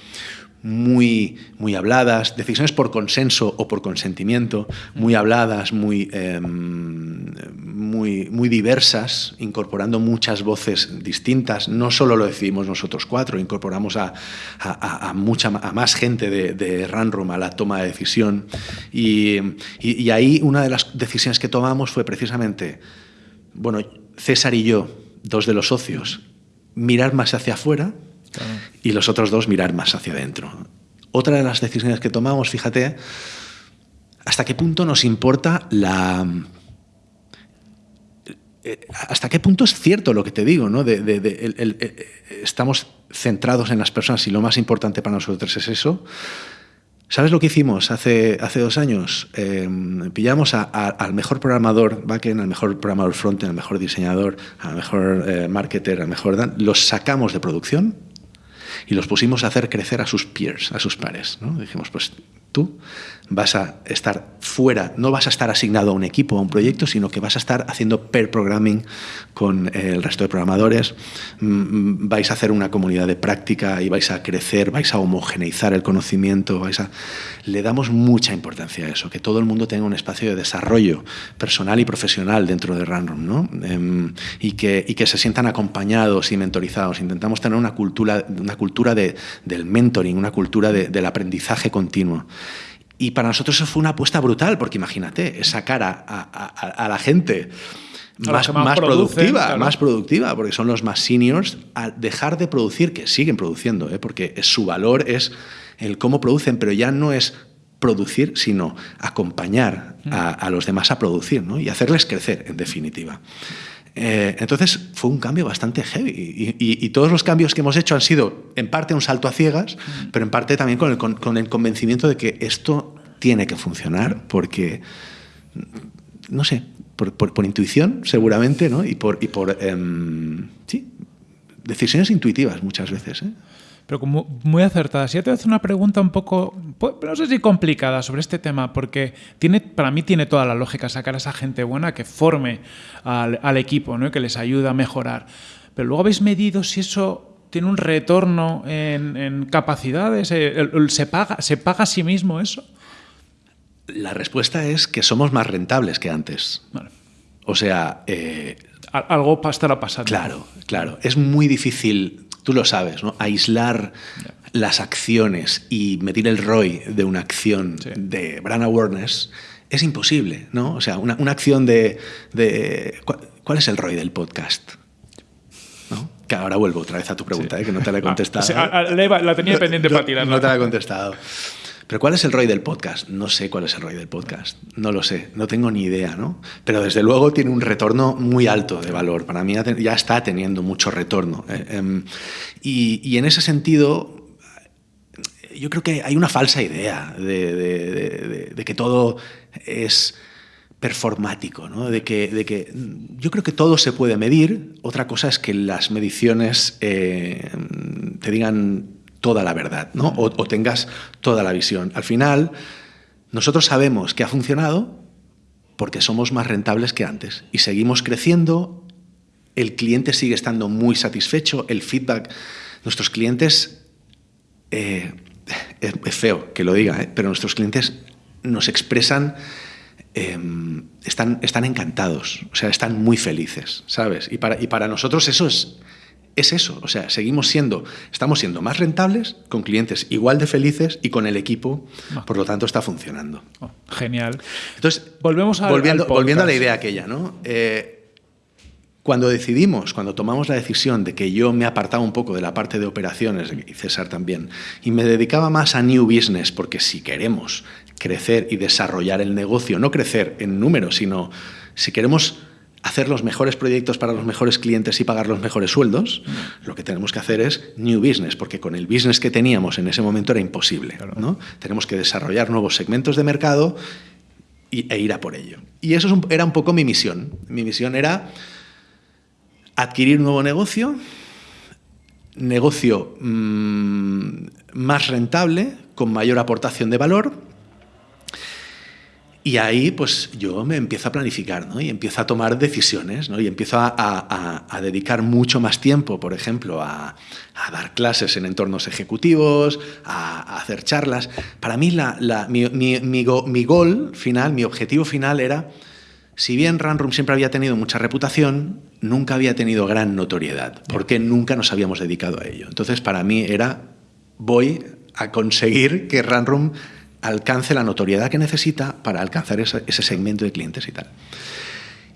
muy, muy habladas, decisiones por consenso o por consentimiento, muy habladas, muy, em, muy, muy diversas, incorporando muchas voces distintas. No solo lo decidimos nosotros cuatro, incorporamos a, a, mucha, a más gente de, de Runroom a la toma de decisión. Y, y ahí una de las decisiones que tomamos fue precisamente, bueno, César y yo, dos de los socios, mirar más hacia afuera y los otros dos mirar más hacia adentro. Otra de las decisiones que tomamos, fíjate, hasta qué punto nos importa la... Eh, hasta qué punto es cierto lo que te digo, ¿no? estamos centrados en las personas y lo más importante para nosotros es eso. ¿Sabes lo que hicimos hace, hace dos años? Eh, pillamos al mejor programador backend, al mejor programador frontend, al mejor diseñador, al mejor eh, marketer, al mejor... Los sacamos de producción y los pusimos a hacer crecer a sus peers, a sus pares. ¿no? Dijimos, pues tú vas a estar fuera, no vas a estar asignado a un equipo, a un proyecto, sino que vas a estar haciendo pair programming con el resto de programadores, mm, mm, vais a hacer una comunidad de práctica y vais a crecer, vais a homogeneizar el conocimiento, vais a... Le damos mucha importancia a eso, que todo el mundo tenga un espacio de desarrollo personal y profesional dentro de Runroom, ¿no? Em, y, que, y que se sientan acompañados y mentorizados. Intentamos tener una cultura, una cultura de, del mentoring, una cultura de, del aprendizaje continuo. Y para nosotros eso fue una apuesta brutal, porque imagínate, sacar a, a, la gente más, más productiva, más productiva, porque son los más seniors, a dejar de producir, que siguen produciendo, ¿eh? porque su valor es el cómo producen, pero ya no es producir, sino acompañar a, los demás a producir ¿no? y hacerles crecer, en definitiva. Eh, entonces fue un cambio bastante heavy y, y, todos los cambios que hemos hecho han sido en parte un salto a ciegas, pero en parte también con el, con, el convencimiento de que esto tiene que funcionar porque, no sé, por, por, intuición seguramente, ¿no? Y por, y por em, sí, decisiones intuitivas muchas veces. ¿eh? Pero como muy acertada. Si yo te voy a hacer una pregunta un poco, pues, no sé si complicada sobre este tema, porque tiene, para mí tiene toda la lógica sacar a esa gente buena que forme al, equipo, ¿no? que les ayuda a mejorar. Pero luego habéis medido si eso tiene un retorno en, capacidades, eh, ¿se paga, ¿se paga a sí mismo eso? La respuesta es que somos más rentables que antes. O sea... Eh, algo estará pasando. Claro, claro. Es muy difícil tú lo sabes, ¿no? aislar las acciones y medir el ROI de una acción de brand awareness es imposible, ¿no? O sea, una, acción de, ¿cuál, es el ROI del podcast? Que ahora vuelvo otra vez a tu pregunta, ¿eh? que no te la he ah, contestado. la tenía pendiente para tirar. No te la he contestado. Pero ¿cuál es el ROI del podcast? No sé cuál es el ROI del podcast. No lo sé, no tengo ni idea, ¿no? Pero desde luego tiene un retorno muy alto de valor. Para mí ya está teniendo mucho retorno. Eh, em, y, en ese sentido, yo creo que hay una falsa idea de, que todo es performático, ¿no? que, de que yo creo que todo se puede medir. Otra cosa es que las mediciones eh, te digan toda la verdad, ¿no? O, tengas toda la visión. Al final, nosotros sabemos que ha funcionado porque somos más rentables que antes y seguimos creciendo, el cliente sigue estando muy satisfecho, el feedback, nuestros clientes, eh, es, feo que lo diga, ¿eh? pero nuestros clientes nos expresan, em, están, están encantados, o sea, están muy felices, ¿sabes? Y para, y para nosotros eso es, es eso. O sea, seguimos siendo, estamos siendo más rentables, con clientes igual de felices y con el equipo, ah. por lo tanto está funcionando. Oh, genial. Entonces, Volvemos volviendo, volviendo a la idea aquella, ¿no? Eh, cuando decidimos, cuando tomamos la decisión de que yo me apartaba un poco de la parte de operaciones, y César también, y me dedicaba más a new business, porque si queremos crecer y desarrollar el negocio, no crecer en números, sino si queremos hacer los mejores proyectos para los mejores clientes y pagar los mejores sueldos, lo que tenemos que hacer es new business, porque con el business que teníamos en ese momento era imposible. ¿no? Tenemos que desarrollar nuevos segmentos de mercado e ir a por ello. Y eso era un poco mi misión. Mi misión era adquirir un nuevo negocio, negocio mm, más rentable, con mayor aportación de valor, y ahí pues yo me empiezo a planificar ¿no? y empiezo a tomar decisiones ¿no? y empiezo a, dedicar mucho más tiempo, por ejemplo, a, dar clases en entornos ejecutivos, a, hacer charlas. Para mí la, mi, mi, mi, gol final, mi objetivo final era, si bien Runroom siempre había tenido mucha reputación, nunca había tenido gran notoriedad, porque nunca nos habíamos dedicado a ello. Entonces para mí era, voy a conseguir que Runroom alcance la notoriedad que necesita para alcanzar ese, segmento de clientes y tal.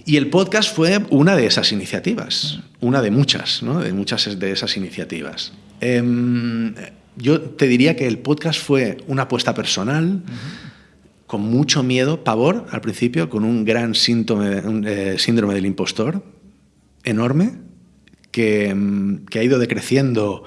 Y el podcast fue una de esas iniciativas, una de muchas, de muchas de esas iniciativas. Em, yo te diría que el podcast fue una apuesta personal, con mucho miedo, pavor al principio, con un gran síntome, eh, síndrome del impostor enorme, que, em, que ha ido decreciendo,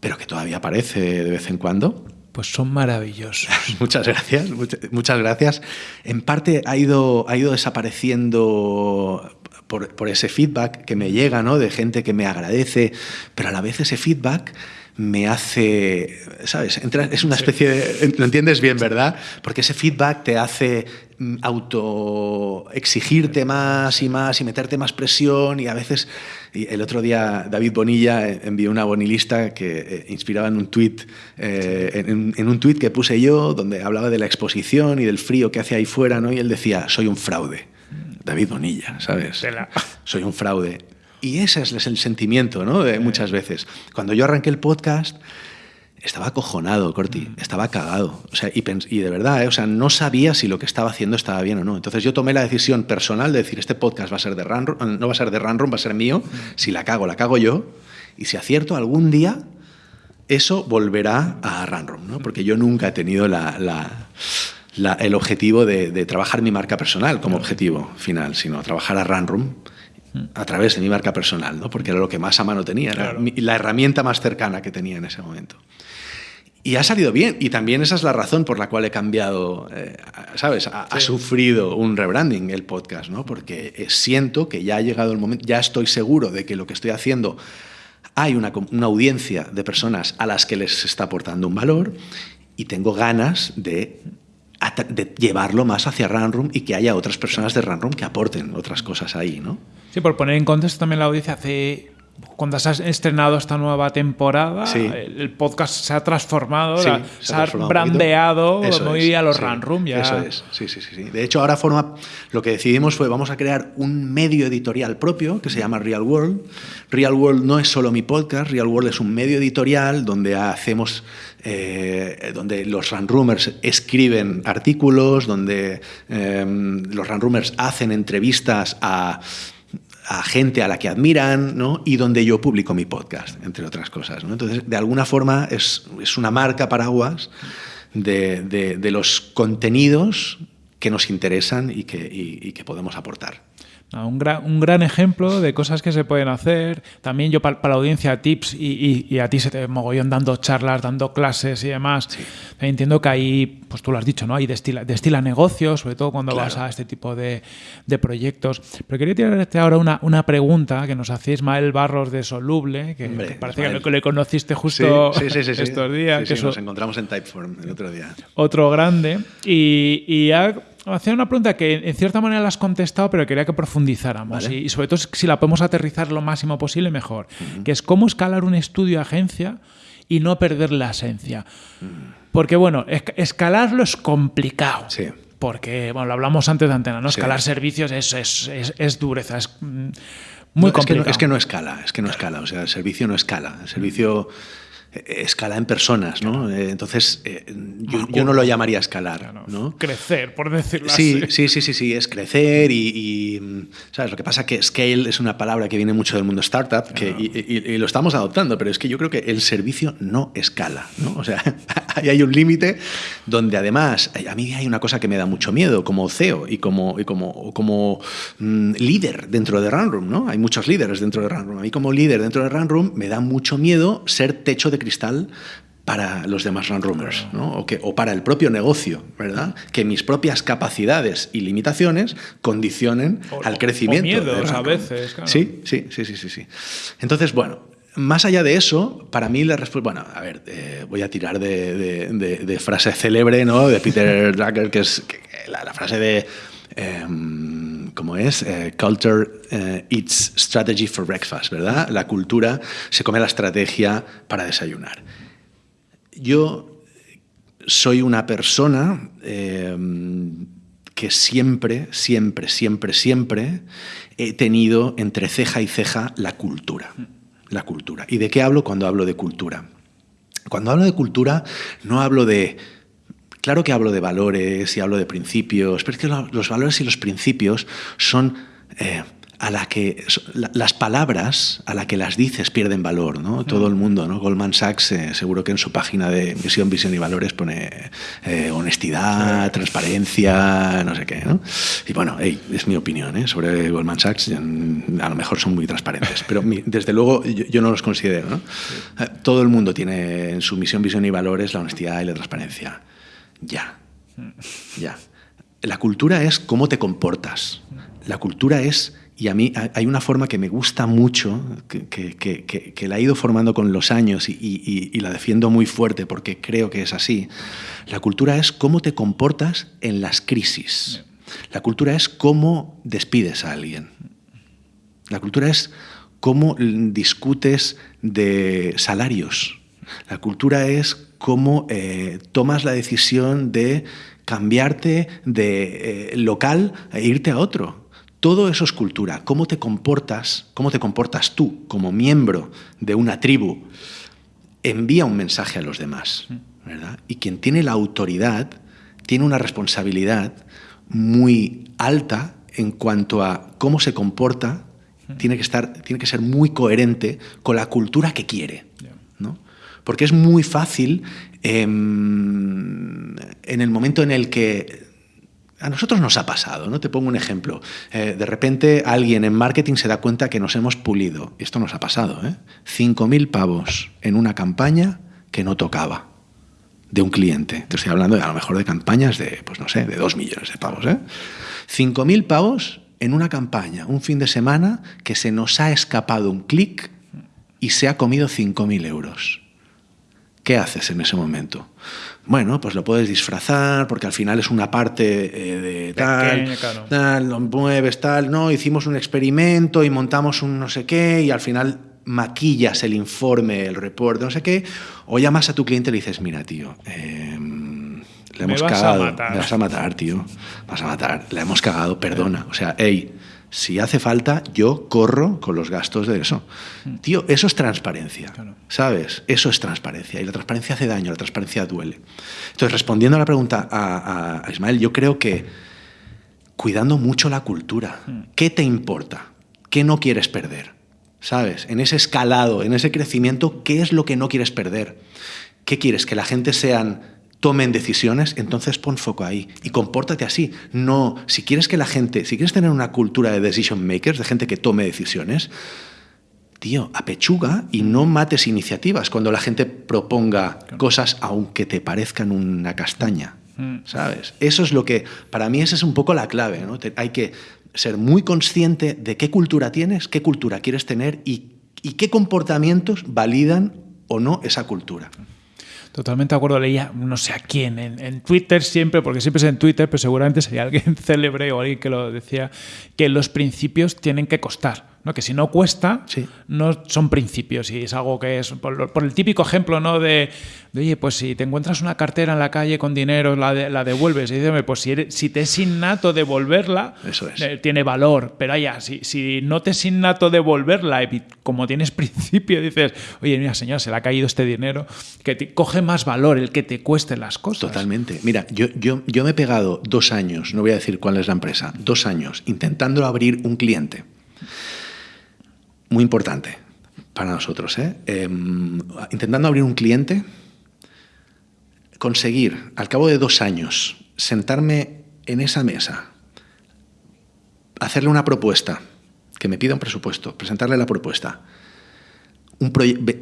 pero que todavía aparece de vez en cuando pues son maravillosos. muchas gracias, muchas gracias. En parte ha ido, ha ido desapareciendo por, por, ese feedback que me llega, ¿no? De gente que me agradece, pero a la vez ese feedback me hace, ¿sabes? es una especie de... Lo entiendes bien, ¿verdad? Porque ese feedback te hace mm, auto exigirte más y más y meterte más presión y a veces... Y el otro día David Bonilla envió una bonilista que eh, inspiraba en un tweet eh, en, un tuit que puse yo donde hablaba de la exposición y del frío que hace ahí fuera, ¿no? Y él decía, soy un fraude. David Bonilla, ¿sabes? Soy un fraude. Y ese es el sentimiento, ¿no? De muchas veces. Cuando yo arranqué el podcast, estaba acojonado, Corti, mm. estaba cagado. O sea, y, y de verdad, ¿eh? o sea, no sabía si lo que estaba haciendo estaba bien o no. Entonces yo tomé la decisión personal de decir, este podcast va a ser de Runroom, no va a ser de Runroom, va a ser mío. Mm. Si la cago, la cago yo. Y si acierto algún día, eso volverá a Runroom, ¿no? Porque yo nunca he tenido la, la, el objetivo de, de, trabajar mi marca personal como objetivo final, sino trabajar a Runroom a través de mi marca personal, ¿no? porque era lo que más a mano tenía, era la herramienta más cercana que tenía en ese momento. Y ha salido bien, y también esa es la razón por la cual he cambiado, eh, ¿sabes? Ha, sufrido un rebranding el podcast, ¿no? Porque eh, siento que ya ha llegado el momento, ya estoy seguro de que lo que estoy haciendo hay una, una audiencia de personas a las que les está aportando un valor y tengo ganas de de llevarlo más hacia Runroom y que haya otras personas de Runroom que aporten otras cosas ahí, ¿no? Sí, por poner en contexto también la audiencia, hace cuando se ha estrenado esta nueva temporada, el podcast se ha transformado, se, ha, brandeado muy a los Run Room. Ya. Eso es, sí, sí, sí. De hecho, ahora forma, lo que decidimos fue, vamos a crear un medio editorial propio que se llama Real World. Real World no es solo mi podcast, Real World es un medio editorial donde hacemos, eh, donde los Runroomers escriben artículos, donde eh, los Runroomers hacen entrevistas a a gente a la que admiran ¿no? y donde yo publico mi podcast, entre otras cosas. Entonces, de alguna forma es, es una marca paraguas de, de, los contenidos que nos interesan y que, y que podemos aportar. Un gran, un gran, ejemplo de cosas que se pueden hacer. También yo para, la audiencia tips y, y, a ti se te mogollón dando charlas, dando clases y demás. Entiendo que ahí, pues tú lo has dicho, ¿no? Hay destila, destila negocios, sobre todo cuando vas a este tipo de, de, proyectos. Pero quería tirarte ahora una, una pregunta que nos hacía Ismael Barros de Soluble, que, parece que le conociste justo estos días. que nos encontramos en Typeform el otro día. Otro grande. Y, y ha hacer una pregunta que en cierta manera la has contestado, pero quería que profundizáramos. Y, sobre todo si la podemos aterrizar lo máximo posible, mejor. Que es cómo escalar un estudio agencia y no perder la esencia. Porque, bueno, escalarlo es complicado. Sí. Porque, bueno, lo hablamos antes de antena, ¿no? Escalar servicios es, es, es, dureza, es mm, muy complicado. Es que, no, escala, es que no escala. O sea, el servicio no escala. El servicio escala en personas, ¿no? Eh, entonces, eh, yo, no lo llamaría escalar, ¿no? Crecer, por decirlo sí, así. Sí, sí, sí, sí, es crecer y, ¿sabes? Lo que pasa es que scale es una palabra que viene mucho del mundo startup que, y, lo estamos adoptando, pero es que yo creo que el servicio no escala, ¿no? O sea, ahí hay un límite donde además, a mí hay una cosa que me da mucho miedo como CEO y como, y como, como mm, líder dentro de Runroom, ¿no? Hay muchos líderes dentro de Runroom. A mí como líder dentro de Runroom me da mucho miedo ser techo de cristal para los demás runroomers, ¿no? o, que, o para el propio negocio, ¿verdad? Que mis propias capacidades y limitaciones condicionen al crecimiento. O miedos a veces, claro. Sí, sí, sí, sí, sí, Entonces, bueno, más allá de eso, para mí la respuesta. Bueno, a ver, eh, voy a tirar de, de, frase célebre, ¿no? De Peter Drucker, que es la, frase de. Em, ¿Cómo es? Eh, culture eh, eats strategy for breakfast, ¿verdad? La cultura se come la estrategia para desayunar. Yo soy una persona em, que siempre, siempre, siempre, siempre he tenido entre ceja y ceja la cultura. La cultura. ¿Y de qué hablo cuando hablo de cultura? Cuando hablo de cultura no hablo de Claro que hablo de valores y hablo de principios, pero es que los valores y los principios son eh, a la que las palabras a la que las dices pierden valor, ¿no? Todo el mundo, ¿no? Goldman Sachs eh, seguro que en su página de misión, visión y valores pone eh, honestidad, transparencia, no sé qué, ¿no? Y bueno, es mi opinión ¿eh? sobre Goldman Sachs. A lo mejor son muy transparentes, pero desde luego yo, no los considero, ¿no? Todo el mundo tiene en su misión, visión y valores la honestidad y la transparencia. Ya, ya. La cultura es cómo te comportas. La cultura es y a mí hay una forma que me gusta mucho, que, la he ido formando con los años y, la defiendo muy fuerte porque creo que es así. La cultura es cómo te comportas en las crisis. La cultura es cómo despides a alguien. La cultura es cómo discutes de salarios. La cultura es cómo eh, tomas la decisión de cambiarte de eh, local e irte a otro todo eso es cultura. Cómo te comportas, cómo te comportas tú como miembro de una tribu, envía un mensaje a los demás. ¿verdad? Y quien tiene la autoridad tiene una responsabilidad muy alta en cuanto a cómo se comporta, tiene que, estar, tiene que ser muy coherente con la cultura que quiere. Porque es muy fácil em, en el momento en el que a nosotros nos ha pasado, ¿no? Te pongo un ejemplo. Eh, de repente alguien en marketing se da cuenta que nos hemos pulido. Esto nos ha pasado, ¿eh? 5.000 pavos en una campaña que no tocaba de un cliente. Te estoy hablando de, a lo mejor de campañas de, pues no sé, de 2 millones de pavos. ¿eh? 5.000 pavos en una campaña, un fin de semana, que se nos ha escapado un clic y se ha comido 5.000 euros. ¿Qué haces en ese momento? Bueno, pues lo puedes disfrazar porque al final es una parte eh, de tal, tal, lo mueves, tal, no, hicimos un experimento y montamos un no sé qué y al final maquillas el informe, el reporte, no sé qué, o llamas a tu cliente y le dices, mira, tío, em, le hemos cagado, me vas a matar, tío, vas a matar, le hemos cagado, perdona, o sea, hey, si hace falta, yo corro con los gastos de eso. Mm. Tío, eso es transparencia, ¿sabes? Eso es transparencia. Y la transparencia hace daño, la transparencia duele. Entonces, respondiendo a la pregunta a, Ismael, yo creo que cuidando mucho la cultura, mm. ¿qué te importa? ¿Qué no quieres perder? ¿Sabes? En ese escalado, en ese crecimiento, ¿qué es lo que no quieres perder? ¿Qué quieres? ¿Que la gente sean tomen decisiones, entonces pon foco ahí y compórtate así. No, si quieres que la gente, si quieres tener una cultura de decision makers, de gente que tome decisiones, tío, apechuga y no mates iniciativas cuando la gente proponga cosas aunque te parezcan una castaña. Mm. ¿Sabes? Eso es lo que, para mí esa es un poco la clave. ¿no? hay que ser muy consciente de qué cultura tienes, qué cultura quieres tener y, y qué comportamientos validan o no esa cultura. Totalmente de acuerdo, leía no sé a quién, en, Twitter siempre, porque siempre es en Twitter, pero seguramente sería alguien célebre o alguien que lo decía, que los principios tienen que costar. ¿No? que si no cuesta, no son principios y es algo que es, por, el típico ejemplo ¿no? de, oye, pues si te encuentras una cartera en la calle con dinero, la, la devuelves, y dices, pues si, si te es innato devolverla, Eso es. Eh, tiene valor, pero allá, si, si no te es innato devolverla, y como tienes principio, dices, oye, mira, señor, se le ha caído este dinero, que te, coge más valor el que te cueste las cosas. Totalmente. Mira, yo, yo, yo me he pegado dos años, no voy a decir cuál es la empresa, dos años, intentando abrir un cliente muy importante para nosotros. ¿eh? Em, intentando abrir un cliente, conseguir al cabo de dos años sentarme en esa mesa, hacerle una propuesta, que me pida un presupuesto, presentarle la propuesta,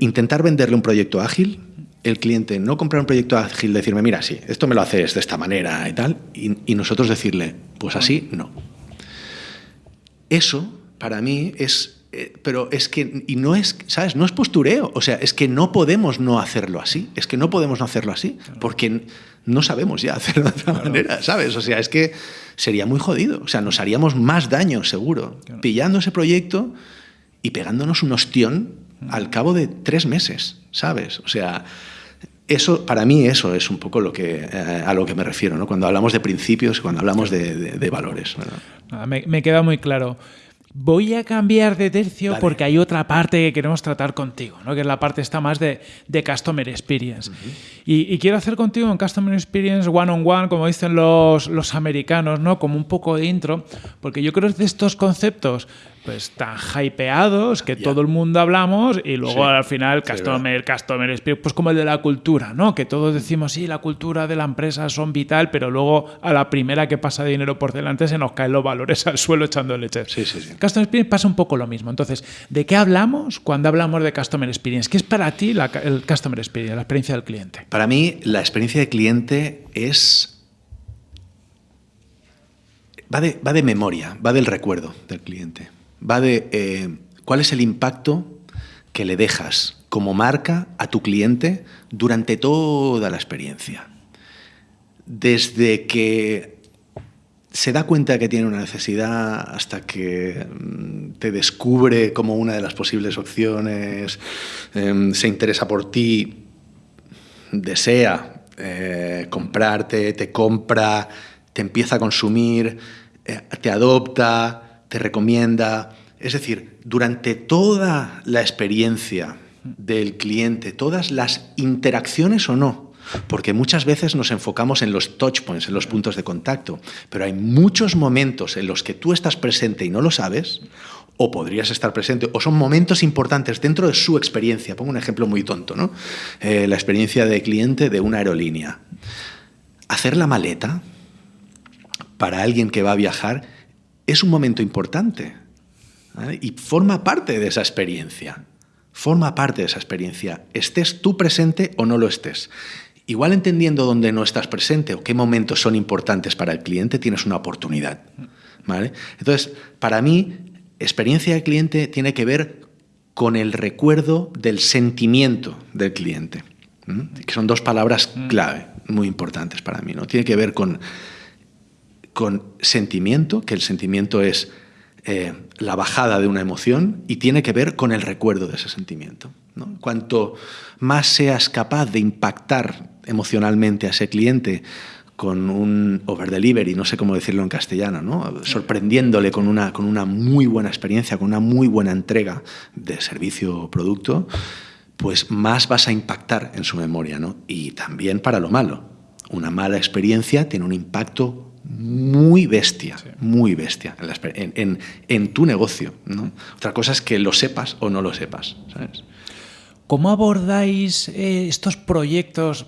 intentar venderle un proyecto ágil, el cliente no comprar un proyecto ágil, decirme, mira, sí, esto me lo haces de esta manera y tal, y nosotros decirle, pues así no. Eso, para mí, es pero es que, y no es, ¿sabes? No es postureo, o sea, es que no podemos no hacerlo así, es que no podemos no hacerlo así, porque no sabemos ya hacerlo de otra manera, ¿sabes? O sea, es que sería muy jodido, o sea, nos haríamos más daño, seguro, pillando ese proyecto y pegándonos un ostión al cabo de tres meses, ¿sabes? O sea, eso, para mí eso es un poco lo que, eh, a lo que me refiero, ¿no? Cuando hablamos de principios, cuando hablamos de, valores. Me, me, queda muy claro. Voy a cambiar de tercio porque hay otra parte que queremos tratar contigo, ¿no? que es la parte está más de, de Customer Experience. y, quiero hacer contigo un Customer Experience one-on-one, como dicen los, los americanos, ¿no? como un poco de intro, porque yo creo que de estos conceptos pues tan hypeados que todo el mundo hablamos y luego al final Sí, customer, customer experience, pues como el de la cultura, ¿no? Que todos decimos, sí, la cultura de la empresa son vital, pero luego a la primera que pasa dinero por delante se nos caen los valores al suelo echando leche. Sí, sí, sí. Customer experience pasa un poco lo mismo. Entonces, ¿de qué hablamos cuando hablamos de customer experience? ¿Qué es para ti la- el customer experience, la experiencia del cliente? Para mí, la experiencia de cliente es. Va de, va de memoria, va del recuerdo del cliente. Va de eh, cuál es el impacto que le dejas como marca a tu cliente durante toda la experiencia. Desde que se da cuenta que tiene una necesidad hasta que mm, te descubre como una de las posibles opciones, em, se interesa por ti, desea eh, comprarte, te compra, te empieza a consumir, eh, te adopta, te recomienda. Es decir, durante toda la experiencia del cliente, todas las interacciones o no, porque muchas veces nos enfocamos en los touch points, en los puntos de contacto, pero hay muchos momentos en los que tú estás presente y no lo sabes, o podrías estar presente, o son momentos importantes dentro de su experiencia. Pongo un ejemplo muy tonto, ¿no? Eh, la experiencia de cliente de una aerolínea. Hacer la maleta para alguien que va a viajar es un momento importante ¿vale? y forma parte de esa experiencia. Forma parte de esa experiencia. Estés tú presente o no lo estés. Igual entendiendo dónde no estás presente o qué momentos son importantes para el cliente, tienes una oportunidad. ¿vale? Entonces, para mí, experiencia de cliente tiene que ver con el recuerdo del sentimiento del cliente, ¿m? que son dos palabras clave, muy importantes para mí. ¿no? Tiene que ver con, con sentimiento, que el sentimiento es eh, la bajada de una emoción, y tiene que ver con el recuerdo de ese sentimiento. ¿no? Cuanto más seas capaz de impactar emocionalmente a ese cliente con un over delivery, no sé cómo decirlo en castellano, ¿no? sorprendiéndole con una, con una muy buena experiencia, con una muy buena entrega de servicio o producto, pues más vas a impactar en su memoria. ¿no? Y también para lo malo. Una mala experiencia tiene un impacto muy bestia, muy bestia en, en- en- tu negocio. ¿no? Otra cosa es que lo sepas o no lo sepas. ¿sabes? ¿Cómo abordáis eh, estos proyectos?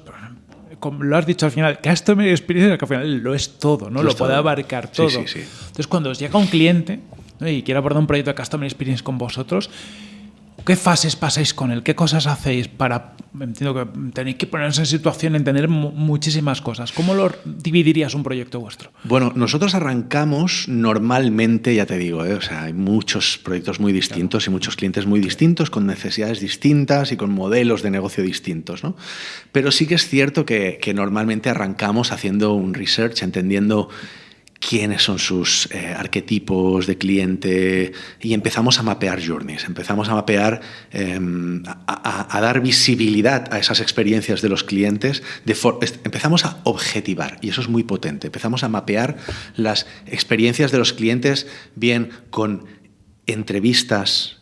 Como lo has dicho al final, Customer Experience que al final lo es todo, ¿no? Lo Lo, puede todo. abarcar Sí, todo. sí, sí. Entonces, cuando os llega un cliente ¿no? y quiere abordar un proyecto de Customer Experience con vosotros, ¿qué fases pasáis con él? ¿Qué cosas hacéis para... Entiendo que tenéis que poneros en situación, entender mu- muchísimas cosas. ¿Cómo lo dividirías un proyecto vuestro? Bueno, nosotros arrancamos normalmente, ya te digo, ¿eh? o sea, hay muchos proyectos muy distintos y muchos clientes muy distintos, con necesidades distintas y con modelos de negocio distintos, ¿no? Pero sí que es cierto que normalmente arrancamos haciendo un research, entendiendo quiénes son sus eh, arquetipos de cliente y empezamos a mapear journeys, empezamos a mapear, eh, a, dar visibilidad a esas experiencias de los clientes, empezamos a objetivar y eso es muy potente, empezamos a mapear las experiencias de los clientes bien con entrevistas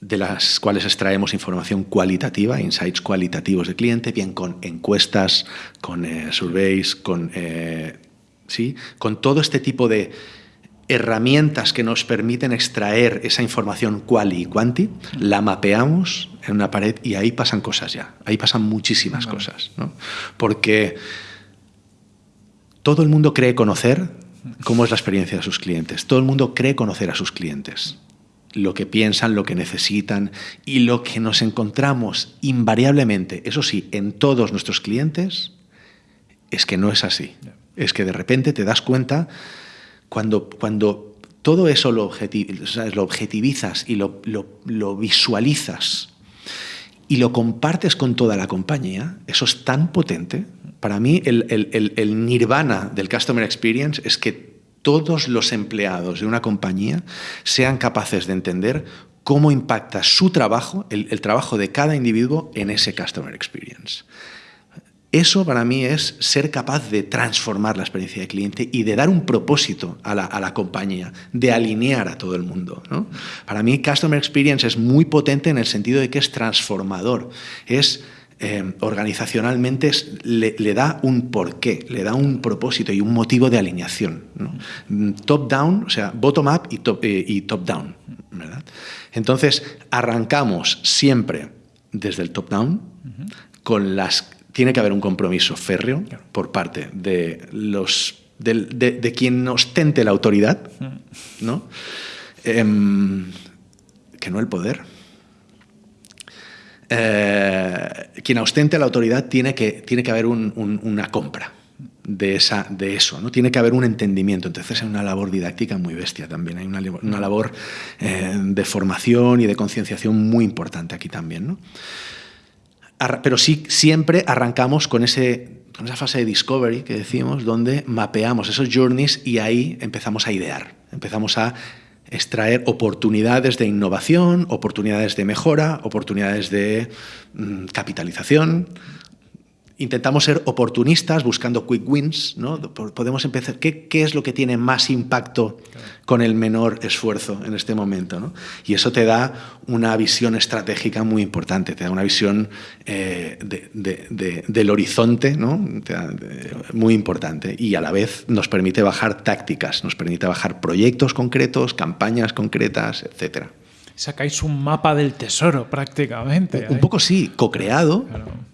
de las cuales extraemos información cualitativa, insights cualitativos de cliente, bien con encuestas, con eh, surveys, con, eh, ¿sí? con todo este tipo de herramientas que nos permiten extraer esa información quali y quanti, la mapeamos en una pared y ahí pasan cosas ya, ahí pasan muchísimas cosas, ¿no? porque todo el mundo cree conocer cómo es la experiencia de sus clientes, todo el mundo cree conocer a sus clientes lo que piensan, lo que necesitan y lo que nos encontramos invariablemente, eso sí, en todos nuestros clientes, es que no es así. Es que de repente te das cuenta cuando, cuando todo eso lo, objetivizas y lo, lo- lo visualizas y lo compartes con toda la compañía, eso es tan potente. Para mí, el, el- el- el nirvana del Customer Experience es que todos los empleados de una compañía sean capaces de entender cómo impacta su trabajo, el, el trabajo de cada individuo en ese Customer Experience. Eso para mí es ser capaz de transformar la experiencia de cliente y de dar un propósito a la, a la compañía, de alinear a todo el mundo. ¿no? Para mí Customer Experience es muy potente en el sentido de que es transformador, es eh, organizacionalmente es- le, le da un porqué, le da un propósito y un motivo de alineación. ¿no? Mm, Top-down, o sea, bottom-up y top- eh, y top-down. ¿verdad? Entonces, arrancamos siempre desde el top-down, con las... Tiene que haber un compromiso férreo por parte de los de, quien ostente la autoridad, ¿no? Em, que no el poder. Eh, quien ostente la autoridad tiene que, tiene que haber una compra de, esa, de eso, ¿no? Tiene que haber un entendimiento. Entonces hay una labor didáctica muy bestia también, hay una, labor eh, de formación y de concienciación muy importante aquí también, ¿no? Pero sí, siempre arrancamos con, ese, con esa fase de discovery que decimos, donde mapeamos esos journeys y ahí empezamos a idear, empezamos a extraer oportunidades de innovación, oportunidades de mejora, oportunidades de mm, capitalización, intentamos ser oportunistas buscando quick wins, ¿no? Podemos empezar, ¿qué, ¿qué, es lo que tiene más impacto con el menor esfuerzo en este momento? ¿no? Y eso te da una visión estratégica muy importante, te da una visión eh, del horizonte ¿no? muy importante y a la vez nos permite bajar tácticas, nos permite bajar proyectos concretos, campañas concretas, etcétera sacáis un mapa del tesoro prácticamente. Un, poco sí, co-creado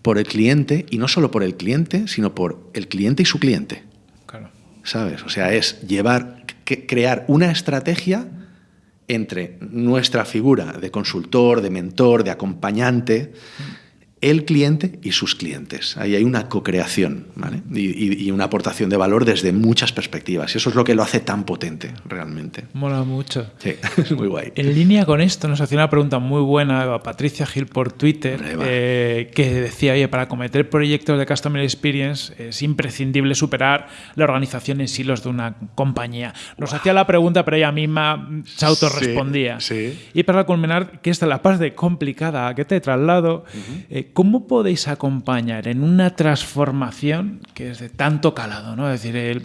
por el cliente y no solo por el cliente, sino por el cliente y su cliente. Claro. ¿Sabes? O sea, es llevar, crear una estrategia entre nuestra figura de consultor, de mentor, de acompañante el cliente y sus clientes. Ahí hay una co-creación y, una aportación de valor desde muchas perspectivas. Y eso es lo que lo hace tan potente, realmente. Mola mucho. Sí, es muy guay. En línea con esto, nos hacía una pregunta muy buena a Patricia Gil por Twitter, eh, que decía, oye, para cometer proyectos de Customer Experience es imprescindible superar la organización en silos de una compañía. Nos hacía la pregunta, pero ella misma se autorrespondía. Sí, Y para culminar, que esta es la parte complicada que te traslado, ¿cómo podéis acompañar en una transformación que es de tanto calado? ¿no? Es decir, el,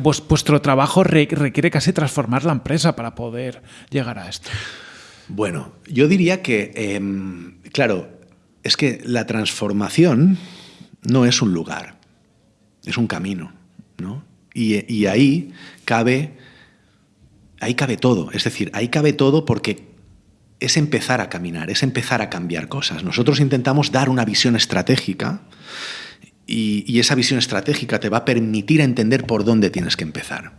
vuestro trabajo requiere casi transformar la empresa para poder llegar a esto. Bueno, yo diría que, em, claro, es que la transformación no es un lugar, es un camino, ¿no? Y, y ahí cabe, ahí cabe todo, es decir, ahí cabe todo porque es empezar a caminar, es empezar a cambiar cosas. Nosotros intentamos dar una visión estratégica y, esa visión estratégica te va a permitir entender por dónde tienes que empezar.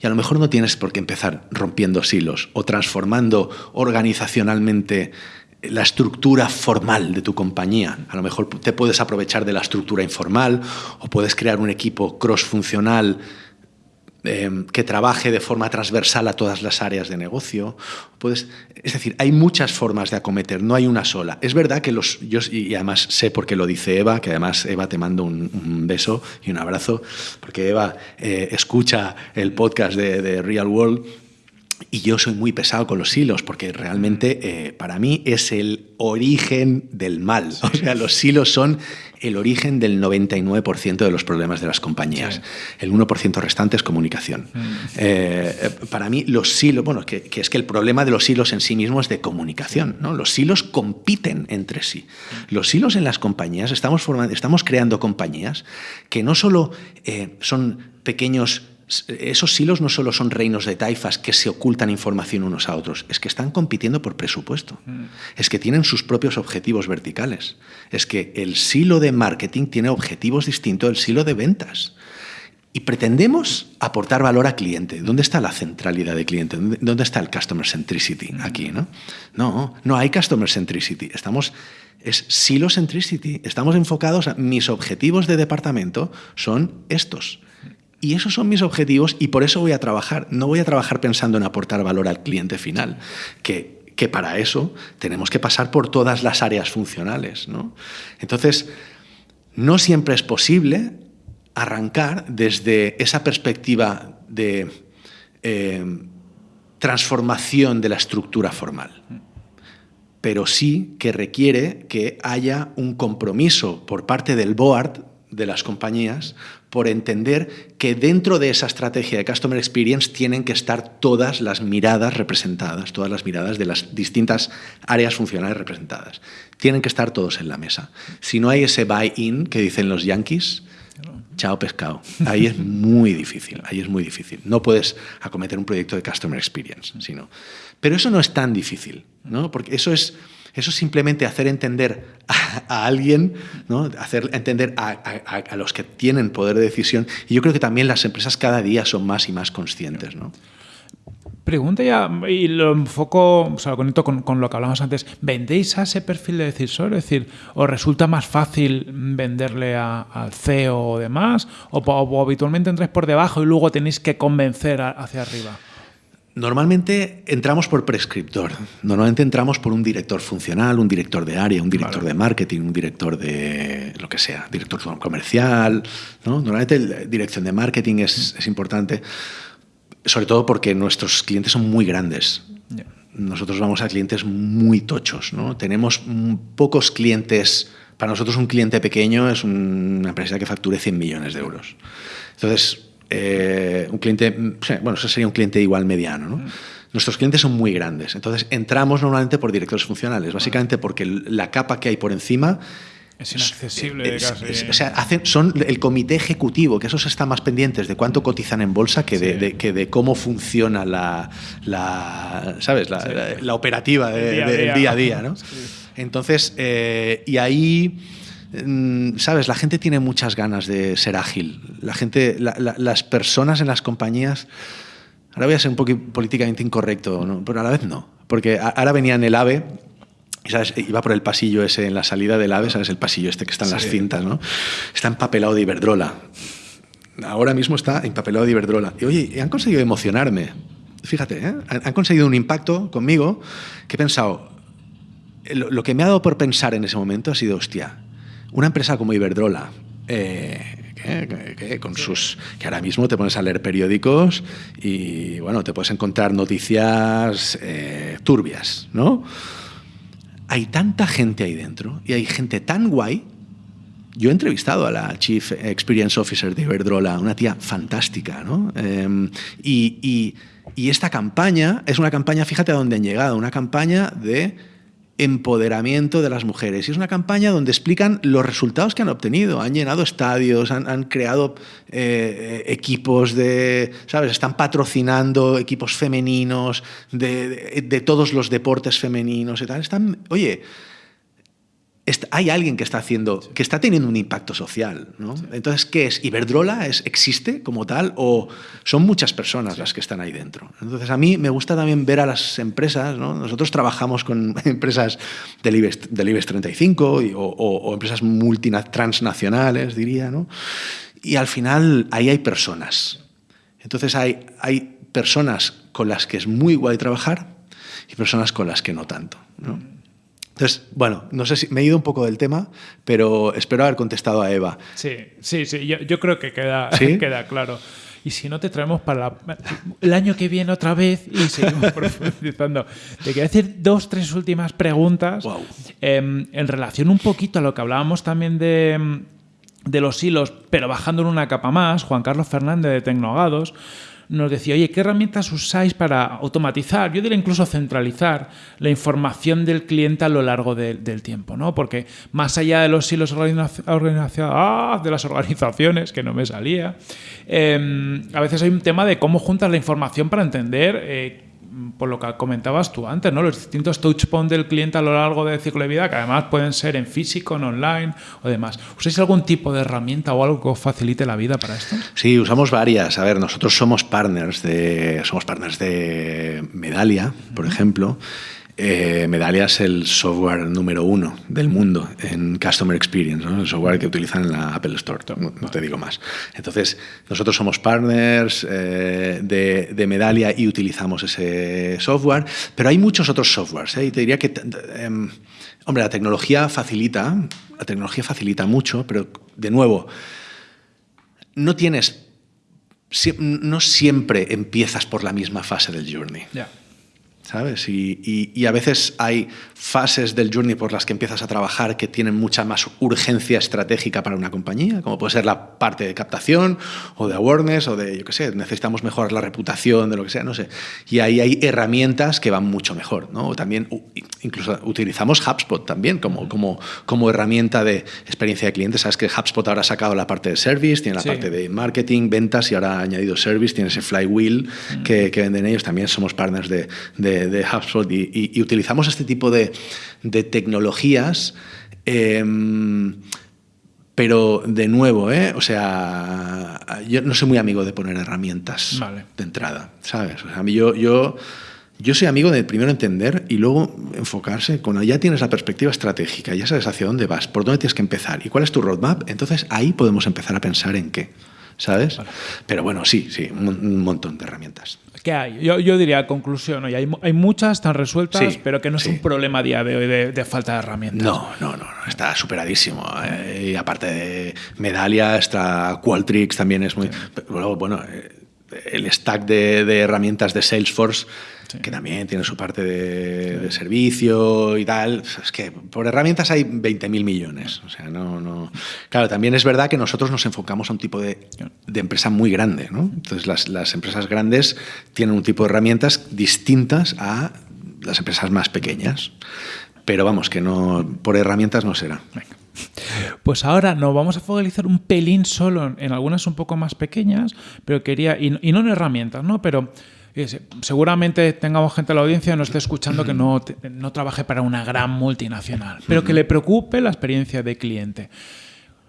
Y a lo mejor no tienes por qué empezar rompiendo silos o transformando organizacionalmente la estructura formal de tu compañía. A lo mejor te puedes aprovechar de la estructura informal o puedes crear un equipo cross-funcional Em, que trabaje de forma transversal a todas las áreas de negocio. Puedes, es decir, hay muchas formas de acometer, no hay una sola. Es verdad que los, yo, y además sé porque lo dice Eva, que además Eva te mando un, beso y un abrazo, porque Eva eh, escucha el podcast de, Real World y yo soy muy pesado con los hilos, porque realmente eh, para mí es el origen del mal. O sea, los hilos son el origen del 99% de los problemas de las compañías. El 1% restante es comunicación. Mm. Eh, para mí, los silos, bueno, que, es que el problema de los silos en sí mismo es de comunicación. ¿no? Los silos compiten entre sí. Los silos en las compañías, estamos, formando, estamos creando compañías que no solo eh, son pequeños esos silos no solo son reinos de taifas que se ocultan información unos a otros, es que están compitiendo por presupuesto, mm. es que tienen sus propios objetivos verticales, es que el silo de marketing tiene objetivos distintos del silo de ventas. Y pretendemos aportar valor al cliente. ¿Dónde está la centralidad del cliente? ¿Dónde está el customer centricity mm. aquí? ¿no? no, no hay customer centricity. Estamos, es silo centricity. Estamos enfocados a mis objetivos de departamento son estos y esos son mis objetivos y por eso voy a trabajar. No voy a trabajar pensando en aportar valor al cliente final, que, que para eso tenemos que pasar por todas las áreas funcionales. ¿no? Entonces, no siempre es posible arrancar desde esa perspectiva de eh, transformación de la estructura formal pero sí que requiere que haya un compromiso por parte del board de las compañías por entender que dentro de esa estrategia de Customer Experience tienen que estar todas las miradas representadas, todas las miradas de las distintas áreas funcionales representadas. Tienen que estar todos en la mesa. Si no hay ese buy-in que dicen los yankees, Chao pescado. Ahí es muy difícil, ahí es muy difícil. No puedes acometer un proyecto de Customer Experience, sino. Pero eso no es tan difícil, ¿no? Porque eso es, eso es simplemente hacer entender a, alguien, ¿no? hacer entender a, los que tienen poder de decisión. Y yo creo que también las empresas cada día son más y más conscientes. ¿no? Pregunta ya, y lo enfoco, o sea, lo conecto con, lo que hablamos antes. ¿Vendéis a ese perfil de decisor? Es decir, ¿os resulta más fácil venderle al CEO o demás? O, habitualmente entráis por debajo y luego tenéis que convencer hacia arriba? Normalmente entramos por prescriptor. Normalmente entramos por un director funcional, un director de área, un director de marketing, un director de lo que sea, director comercial. ¿no? Normalmente la dirección de marketing es, es importante sobre todo porque nuestros clientes son muy grandes. Nosotros vamos a clientes muy tochos, ¿no? Tenemos pocos clientes. Para nosotros un cliente pequeño es una empresa que facture 100 millones de euros. Entonces, eh, un cliente, bueno, eso sería un cliente igual mediano, ¿no? Nuestros clientes son muy grandes. Entonces, entramos normalmente por directores funcionales, básicamente porque la capa que hay por encima es inaccesible casi. o sea, hacen, son el comité ejecutivo, que esos están más pendientes de cuánto cotizan en bolsa que de, que de cómo funciona la, la ¿sabes? La, la, operativa del día, a día. ¿no? Entonces, eh, y ahí mm, ¿sabes? La gente tiene muchas ganas de ser ágil. La gente, las personas en las compañías. Ahora voy a ser un poco políticamente incorrecto, ¿no? pero a la vez no. Porque ahora venía en el AVE ¿sabes? Iba por el pasillo ese en la salida del AVE, ¿sabes? El pasillo este que está en las cintas, ¿no? Está empapelado de Iberdrola. Ahora mismo está empapelado de Iberdrola. Y oye, han conseguido emocionarme. Fíjate, ¿eh? han conseguido un impacto conmigo que he pensado. Lo, que me ha dado por pensar en ese momento ha sido, hostia, una empresa como Iberdrola, eh, que, con sus que ahora mismo te pones a leer periódicos y bueno te puedes encontrar noticias eh, turbias no hay tanta gente ahí dentro y hay gente tan guay. Yo he entrevistado a la Chief Experience Officer de Iberdrola, una tía fantástica, ¿no? Em, y, y esta campaña es una campaña, fíjate a dónde han llegado, una campaña de empoderamiento de las mujeres. Y es una campaña donde explican los resultados que han obtenido. Han llenado estadios, han, creado eh, equipos de, ¿sabes? Están patrocinando equipos femeninos de, de, todos los deportes femeninos y tal. Están, oye, hay alguien que está haciendo, que está teniendo un impacto social. ¿no? Entonces, ¿qué es? ¿Iberdrola es, existe como tal o son muchas personas las que están ahí dentro? Entonces, a mí me gusta también ver a las empresas, ¿no? nosotros trabajamos con empresas del IBEX, del IBEX 35 y, o, o, empresas transnacionales, diría, ¿no? y al final ahí hay personas. Entonces, hay, hay personas con las que es muy guay trabajar y personas con las que no tanto. ¿no? Entonces, bueno, no sé si me he ido un poco del tema, pero espero haber contestado a Eva. Sí, sí, sí, yo, creo que queda, queda claro. Y si no, te traemos para el año que viene otra vez y seguimos profundizando. Te quiero decir dos, tres últimas preguntas em, en relación un poquito a lo que hablábamos también de, de los hilos, pero bajando en una capa más. Juan Carlos Fernández de Tecnogados nos decía, oye, ¿qué herramientas usáis para automatizar, yo diría incluso centralizar la información del cliente a lo largo del tiempo? ¿no? Porque más allá de los hilos ah, de las organizaciones, que no me salía, em, a veces hay un tema de cómo juntas la información para entender eh, por lo que comentabas tú antes, ¿no? los distintos touchpoints del cliente a lo largo del ciclo de vida, que además pueden ser en físico, en online o demás. ¿Usáis algún tipo de herramienta o algo que os facilite la vida para esto? Sí, usamos varias. A ver, nosotros somos partners de, somos partners de Medalia, por ejemplo. Eh, Medalia es el software número uno del mundo en Customer Experience, el software que utilizan en la Apple Store, no, te digo más. Entonces, nosotros somos partners eh, de, Medalia y utilizamos ese software, pero hay muchos otros softwares. ¿eh? Y te diría que, em, hombre, la tecnología facilita, la tecnología facilita mucho, pero de nuevo, no tienes, no siempre empiezas por la misma fase del journey. ¿Sabes? Y, a veces hay fases del journey por las que empiezas a trabajar que tienen mucha más urgencia estratégica para una compañía, como puede ser la parte de captación o de awareness o de, yo qué sé, necesitamos mejorar la reputación de lo que sea, no sé. Y ahí hay herramientas que van mucho mejor, ¿no? También incluso utilizamos HubSpot también como, como, como herramienta de experiencia de cliente. Sabes que HubSpot ahora ha sacado la parte de service, tiene la parte de marketing, ventas y ahora ha añadido service, tiene ese flywheel mm. que, que, venden ellos. También somos partners de, de, de HubSpot y, utilizamos este tipo de, de tecnologías. Em, pero de nuevo, ¿eh? o sea, yo no soy muy amigo de poner herramientas de entrada, ¿sabes? O sea, a mí yo, yo yo soy amigo de primero entender y luego enfocarse. Cuando ya tienes la perspectiva estratégica, ya sabes hacia dónde vas, por dónde tienes que empezar y cuál es tu roadmap, entonces ahí podemos empezar a pensar en qué. ¿Sabes? Pero bueno, sí, sí, un, montón de herramientas. ¿Qué hay? Yo, yo diría, conclusión, hay, hay, muchas, están resueltas, pero que no es un problema a día de hoy de, falta de herramientas. No, no, no, está superadísimo. Eh, y aparte de Medalia, está Qualtrics también es muy... Luego, bueno, eh, el stack de, de herramientas de Salesforce que también tiene su parte de, servicio y tal. Es que por herramientas hay 20.000 millones. O sea, no, no... Claro, también es verdad que nosotros nos enfocamos a un tipo de, de empresa muy grande. ¿no? Entonces, las, las, empresas grandes tienen un tipo de herramientas distintas a las empresas más pequeñas. Pero vamos, que no por herramientas no será. Pues ahora nos vamos a focalizar un pelín solo en algunas un poco más pequeñas, pero quería, y, y no en herramientas, ¿no? Pero seguramente tengamos gente en la audiencia que nos esté escuchando que no, no trabaje para una gran multinacional, pero que le preocupe la experiencia de cliente.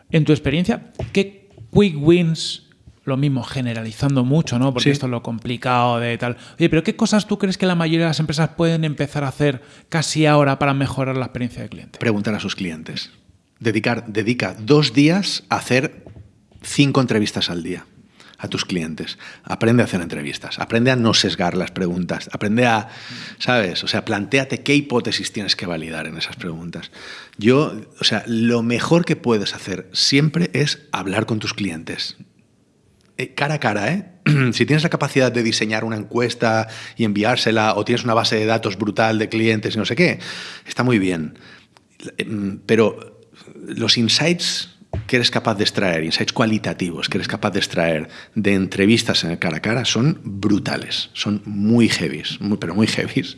En tu experiencia, ¿qué quick wins lo mismo, generalizando mucho, ¿no? Porque esto es lo complicado de tal. Oye, pero ¿qué cosas tú crees que la mayoría de las empresas pueden empezar a hacer casi ahora para mejorar la experiencia de cliente? Preguntar a sus clientes. Dedicar, dedica dos días a hacer cinco entrevistas al día a tus clientes. Aprende a hacer entrevistas, aprende a no sesgar las preguntas, aprende a, ¿sabes? O sea, planteate qué hipótesis tienes que validar en esas preguntas. Yo, o sea, lo mejor que puedes hacer siempre es hablar con tus clientes. Eh, cara a cara, ¿eh? si tienes la capacidad de diseñar una encuesta y enviársela, o tienes una base de datos brutal de clientes y no sé qué, está muy bien. Mm, pero los insights que eres capaz de extraer, insights cualitativos que eres capaz de extraer de entrevistas en el cara a cara son brutales, son muy heavies, muy, pero muy heavies.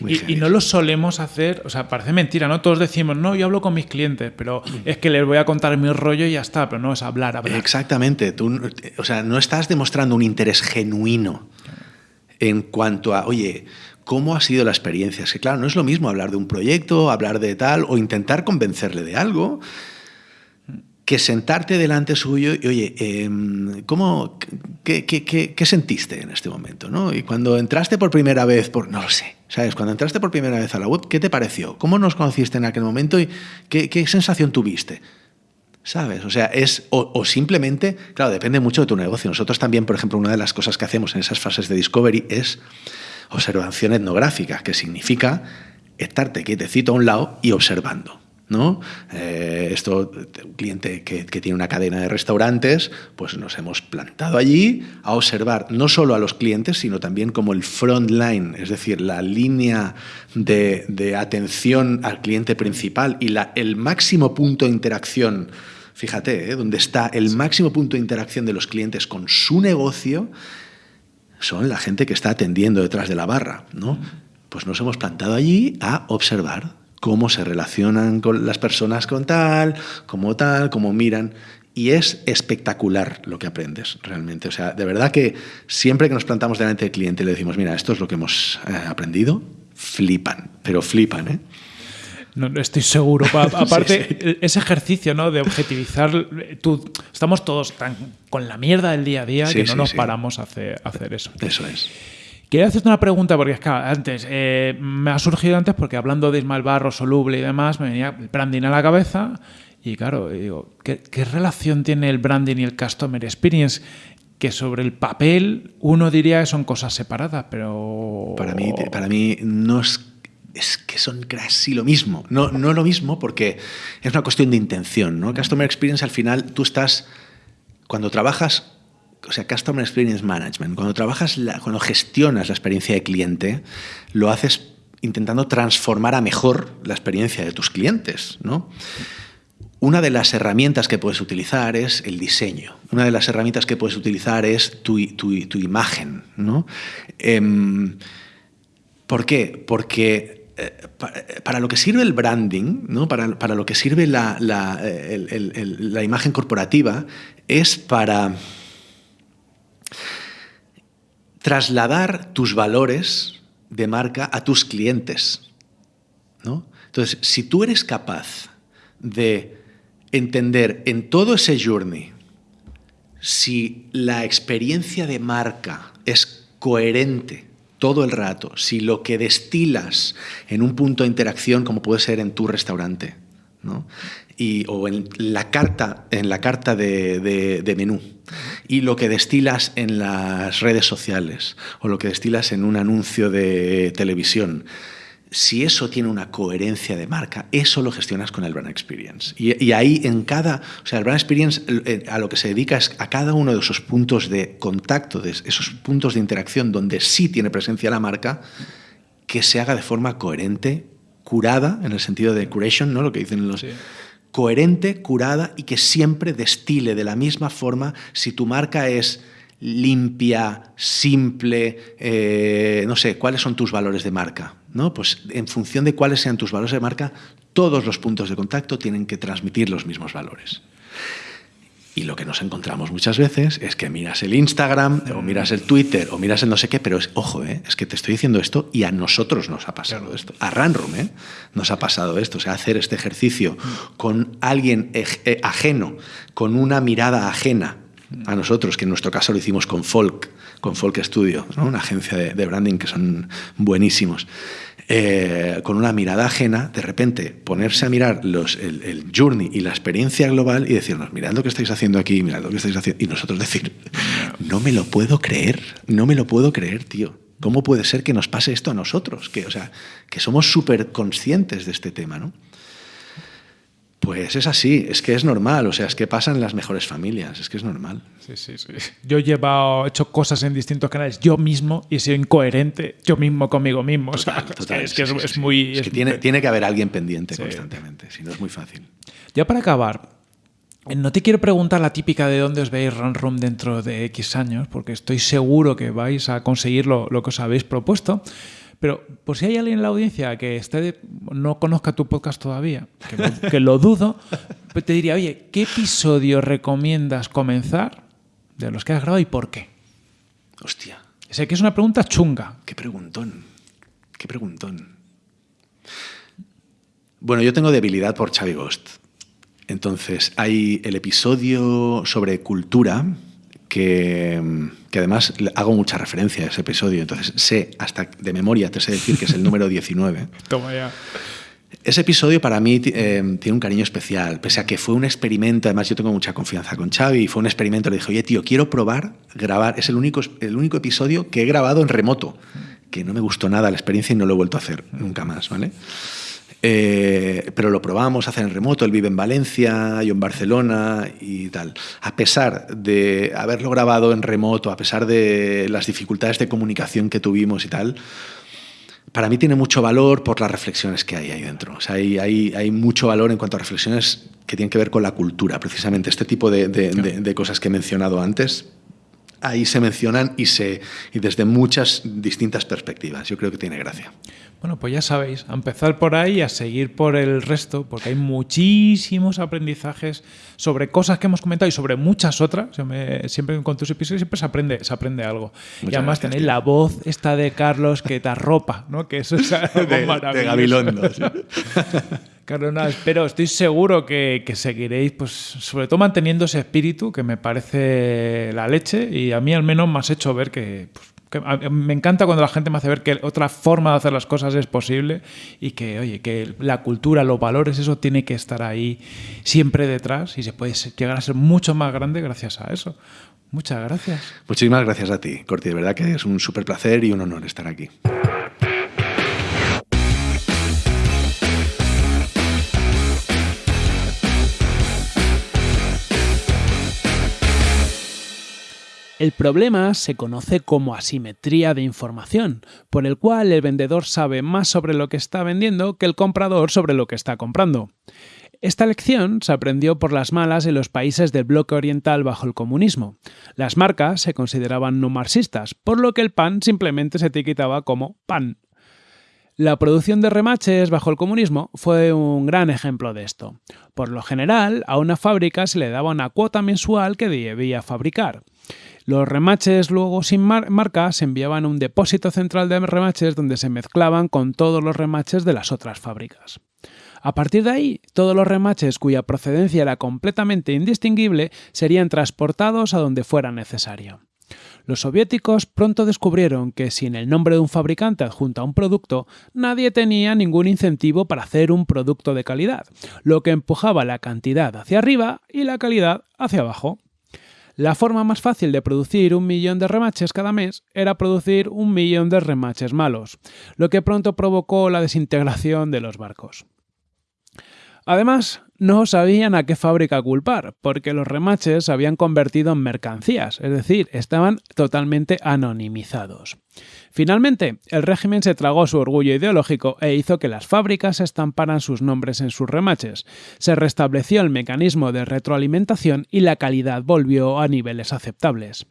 y, no lo solemos hacer, o sea, parece mentira, ¿no? Todos decimos, no, yo hablo con mis clientes, pero es que les voy a contar mi rollo y ya está, pero no es hablar, hablar. Exactamente, tú, o sea, no estás demostrando un interés genuino en cuanto a, oye, ¿Cómo ha sido la experiencia? Es que claro, no es lo mismo hablar de un proyecto, hablar de tal, o intentar convencerle de algo, que sentarte delante suyo y, oye, em, ¿cómo, qué, qué, qué, sentiste en este momento? ¿no? Y cuando entraste por primera vez, por, no lo sé, ¿sabes? Cuando entraste por primera vez a la web, ¿qué te pareció? ¿Cómo nos conociste en aquel momento y qué, qué sensación tuviste? ¿Sabes? O sea, es, o, o, simplemente, claro, depende mucho de tu negocio. Nosotros también, por ejemplo, una de las cosas que hacemos en esas fases de discovery es observación etnográfica, que significa estarte quietecito a un lado y observando. ¿No? Eh, esto, un cliente que, tiene una cadena de restaurantes, pues nos hemos plantado allí a observar no solo a los clientes, sino también como el front line, es decir, la línea de, atención al cliente principal y la, el máximo punto de interacción. Fíjate, ¿eh? donde está el máximo punto de interacción de los clientes con su negocio, son la gente que está atendiendo detrás de la barra, ¿no? Pues nos hemos plantado allí a observar cómo se relacionan con las personas con tal, como tal, cómo miran. Y es espectacular lo que aprendes realmente. O sea, de verdad que siempre que nos plantamos delante del cliente y le decimos, mira, esto es lo que hemos eh, aprendido, flipan, pero flipan, ¿eh? No, estoy seguro. Aparte, ese ejercicio ¿no? de objetivizar, tú, estamos todos tan con la mierda del día a día que no nos paramos a hacer, a hacer eso. Eso es. Quería hacerte una pregunta, porque es que antes, eh, me ha surgido antes porque hablando de Ismael Barro, soluble y demás, me venía el branding a la cabeza. Y claro, digo, ¿qué, relación tiene el branding y el customer experience? Que sobre el papel uno diría que son cosas separadas, pero. Para mí, para mí no es es que son casi lo mismo. No, no lo mismo porque es una cuestión de intención. ¿no? Customer Experience al final tú estás, cuando trabajas o sea, Customer Experience Management, cuando trabajas, cuando gestionas la experiencia de cliente, lo haces intentando transformar a mejor la experiencia de tus clientes, ¿no? Una de las herramientas que puedes utilizar es el diseño. Una de las herramientas que puedes utilizar es tu, imagen. ¿no? Em, ¿Por qué? Porque eh, para, lo que sirve el branding, ¿no? para, lo que sirve la, la, imagen corporativa, es para trasladar tus valores de marca a tus clientes. ¿no? Entonces, si tú eres capaz de entender en todo ese journey si la experiencia de marca es coherente todo el rato, si lo que destilas en un punto de interacción, como puede ser en tu restaurante, y, o en la carta, en la carta de, menú, y lo que destilas en las redes sociales, o lo que destilas en un anuncio de televisión, si eso tiene una coherencia de marca, eso lo gestionas con el Brand Experience. Y, ahí en cada, o sea, el Brand Experience eh, a lo que se dedica es a cada uno de esos puntos de contacto, de esos puntos de interacción donde sí tiene presencia la marca, que se haga de forma coherente, curada, en el sentido de curation, ¿no? Lo que dicen los... Coherente, curada y que siempre destile de la misma forma si tu marca es limpia, simple, eh, no sé, ¿cuáles son tus valores de marca? ¿no? Pues en función de cuáles sean tus valores de marca, todos los puntos de contacto tienen que transmitir los mismos valores. Y lo que nos encontramos muchas veces es que miras el Instagram o miras el Twitter o miras el no sé qué, pero es, ojo, ¿eh? es que te estoy diciendo esto y a nosotros nos ha pasado esto. A Ranrum ¿eh? nos ha pasado esto. O sea, hacer este ejercicio con alguien eh, ajeno, con una mirada ajena a nosotros, que en nuestro caso lo hicimos con Folk, con Folk Studio, una agencia de, branding que son buenísimos. Eh, con una mirada ajena, de repente ponerse a mirar los, el, journey y la experiencia global y decirnos, mirad lo que estáis haciendo aquí, mirad lo que estáis haciendo. Y nosotros decir, no me lo puedo creer, no me lo puedo creer, tío. ¿Cómo puede ser que nos pase esto a nosotros? Que, o sea, que somos súper conscientes de este tema, ¿no? Pues es así, es que es normal, o sea, es que pasan en las mejores familias, es que es normal. Sí, sí, sí. Yo he llevado, hecho cosas en distintos canales yo mismo y he sido incoherente yo mismo conmigo mismo. es que, es, muy... Es que tiene, tiene, que haber alguien pendiente constantemente, si no es muy fácil. Ya para acabar, no te quiero preguntar la típica de dónde os veis Run Room dentro de X años, porque estoy seguro que vais a conseguir lo, lo que os habéis propuesto. Pero por si hay alguien en la audiencia que esté, no conozca tu podcast todavía, que lo, dudo, pues te diría, oye, ¿qué episodio recomiendas comenzar de los que has grabado y por qué? Hostia. Sé que es una pregunta chunga. Qué preguntón. Qué preguntón. Bueno, yo tengo debilidad por Xavi Ghost. Entonces, hay el episodio sobre cultura, que, además además hago mucha referencia a ese episodio, entonces sé, hasta de memoria te sé decir que es el número 19. Toma ya. Ese episodio para mí eh, tiene un cariño especial, pese a que fue un experimento, además yo tengo mucha confianza con Xavi, y fue un experimento, le dije, oye tío, quiero probar grabar, es el único, el único episodio que he grabado en remoto, que no me gustó nada la experiencia y no lo he vuelto a hacer nunca más, ¿vale? Eh, pero lo probamos hacer en remoto, él vive en Valencia, yo en Barcelona y tal. A pesar de haberlo grabado en remoto, a pesar de las dificultades de comunicación que tuvimos y tal, para mí tiene mucho valor por las reflexiones que hay ahí dentro. O sea, hay, hay, hay mucho valor en cuanto a reflexiones que tienen que ver con la cultura, precisamente este tipo de, de, de cosas que he mencionado antes. Ahí se mencionan y, se, y desde muchas distintas perspectivas. Yo creo que tiene gracia. Bueno, pues ya sabéis, a empezar por ahí y a seguir por el resto, porque hay muchísimos aprendizajes sobre cosas que hemos comentado y sobre muchas otras. siempre con tus episodios siempre se aprende, se aprende algo. y además tenéis la voz esta de Carlos que te arropa, ¿no? Que eso es algo de, Gabilondo. Carlos, nada, espero, estoy seguro que, seguiréis, pues, sobre todo manteniendo ese espíritu que me parece la leche y a mí al menos me has hecho ver que pues, me encanta cuando la gente me hace ver que otra forma de hacer las cosas es posible y que, oye, que la cultura, los valores, eso tiene que estar ahí siempre detrás y se puede llegar a ser mucho más grande gracias a eso. Muchas gracias. Muchísimas gracias a ti, Corti. De verdad que es un súper placer y un honor estar aquí. El problema se conoce como asimetría de información, por el cual el vendedor sabe más sobre lo que está vendiendo que el comprador sobre lo que está comprando. Esta lección se aprendió por las malas en los países del bloque oriental bajo el comunismo. Las marcas se consideraban no marxistas, por lo que el pan simplemente se etiquetaba como pan. La producción de remaches bajo el comunismo fue un gran ejemplo de esto. Por lo general, a una fábrica se le daba una cuota mensual que debía fabricar. Los remaches luego sin marca se enviaban a un depósito central de remaches donde se mezclaban con todos los remaches de las otras fábricas. A partir de ahí, todos los remaches cuya procedencia era completamente indistinguible serían transportados a donde fuera necesario. Los soviéticos pronto descubrieron que sin el nombre de un fabricante adjunto a un producto, nadie tenía ningún incentivo para hacer un producto de calidad, lo que empujaba la cantidad hacia arriba y la calidad hacia abajo. La forma más fácil de producir un millón de remaches cada mes era producir un millón de remaches malos, lo que pronto provocó la desintegración de los barcos. Además, no sabían a qué fábrica culpar, porque los remaches se habían convertido en mercancías, es decir, estaban totalmente anonimizados. Finalmente, el régimen se tragó su orgullo ideológico e hizo que las fábricas estamparan sus nombres en sus remaches. Se restableció el mecanismo de retroalimentación y la calidad volvió a niveles aceptables.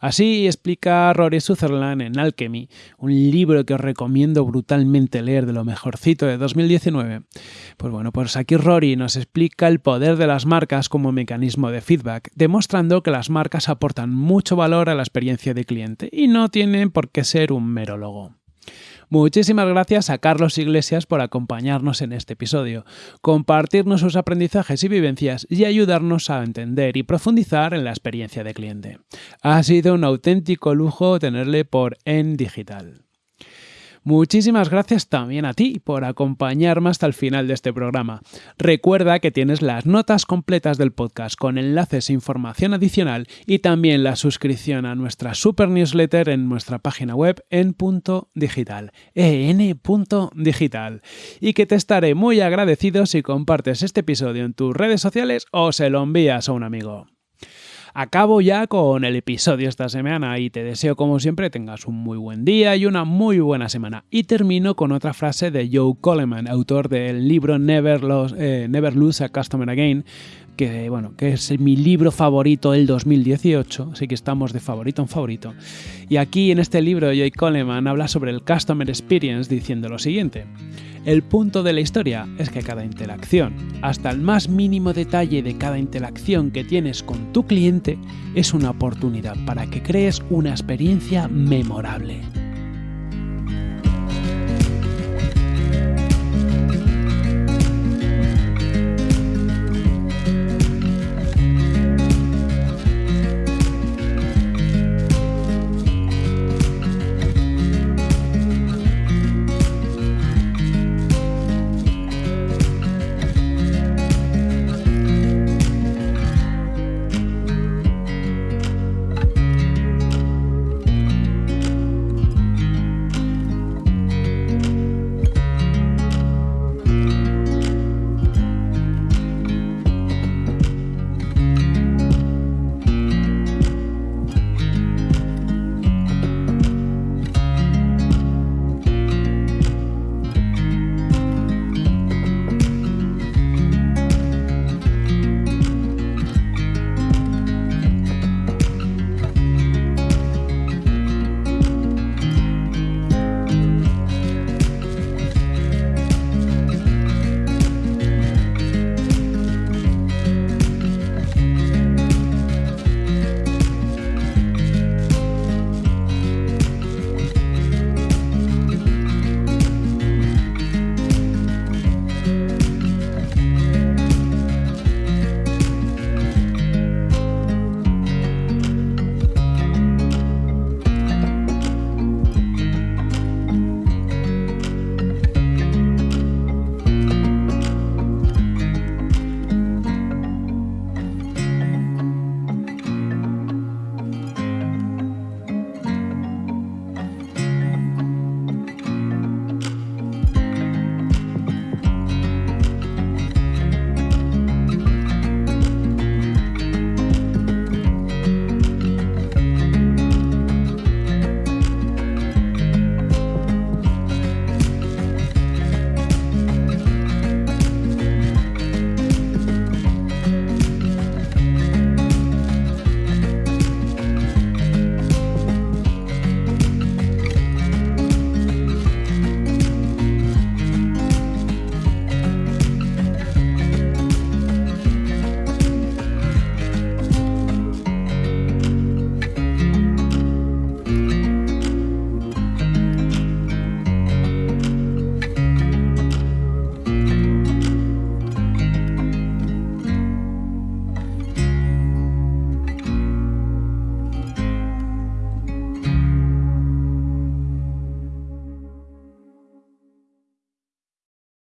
Así explica Rory Sutherland en Alchemy, un libro que os recomiendo brutalmente leer de lo mejorcito de 2019. Pues bueno, pues aquí Rory nos explica el poder de las marcas como mecanismo de feedback, demostrando que las marcas aportan mucho valor a la experiencia de cliente y no tienen por qué ser un mero logo. Muchísimas gracias a Carlos Iglesias por acompañarnos en este episodio, compartirnos sus aprendizajes y vivencias y ayudarnos a entender y profundizar en la experiencia de cliente. Ha sido un auténtico lujo tenerle por En Digital. Muchísimas gracias también a ti por acompañarme hasta el final de este programa. Recuerda que tienes las notas completas del podcast con enlaces e información adicional y también la suscripción a nuestra super newsletter en nuestra página web en punto digital, en.digital. Y que te estaré muy agradecido si compartes este episodio en tus redes sociales o se lo envías a un amigo. Acabo ya con el episodio esta semana y te deseo como siempre tengas un muy buen día y una muy buena semana. Y termino con otra frase de Joe Coleman, autor del libro Never, eh, Lose a Customer Again, que, bueno, que es mi libro favorito del 2018, así que estamos de favorito en favorito. Y aquí en este libro Joe Coleman habla sobre el Customer Experience diciendo lo siguiente. El punto de la historia es que cada interacción, hasta el más mínimo detalle de cada interacción que tienes con tu cliente, es una oportunidad para que crees una experiencia memorable.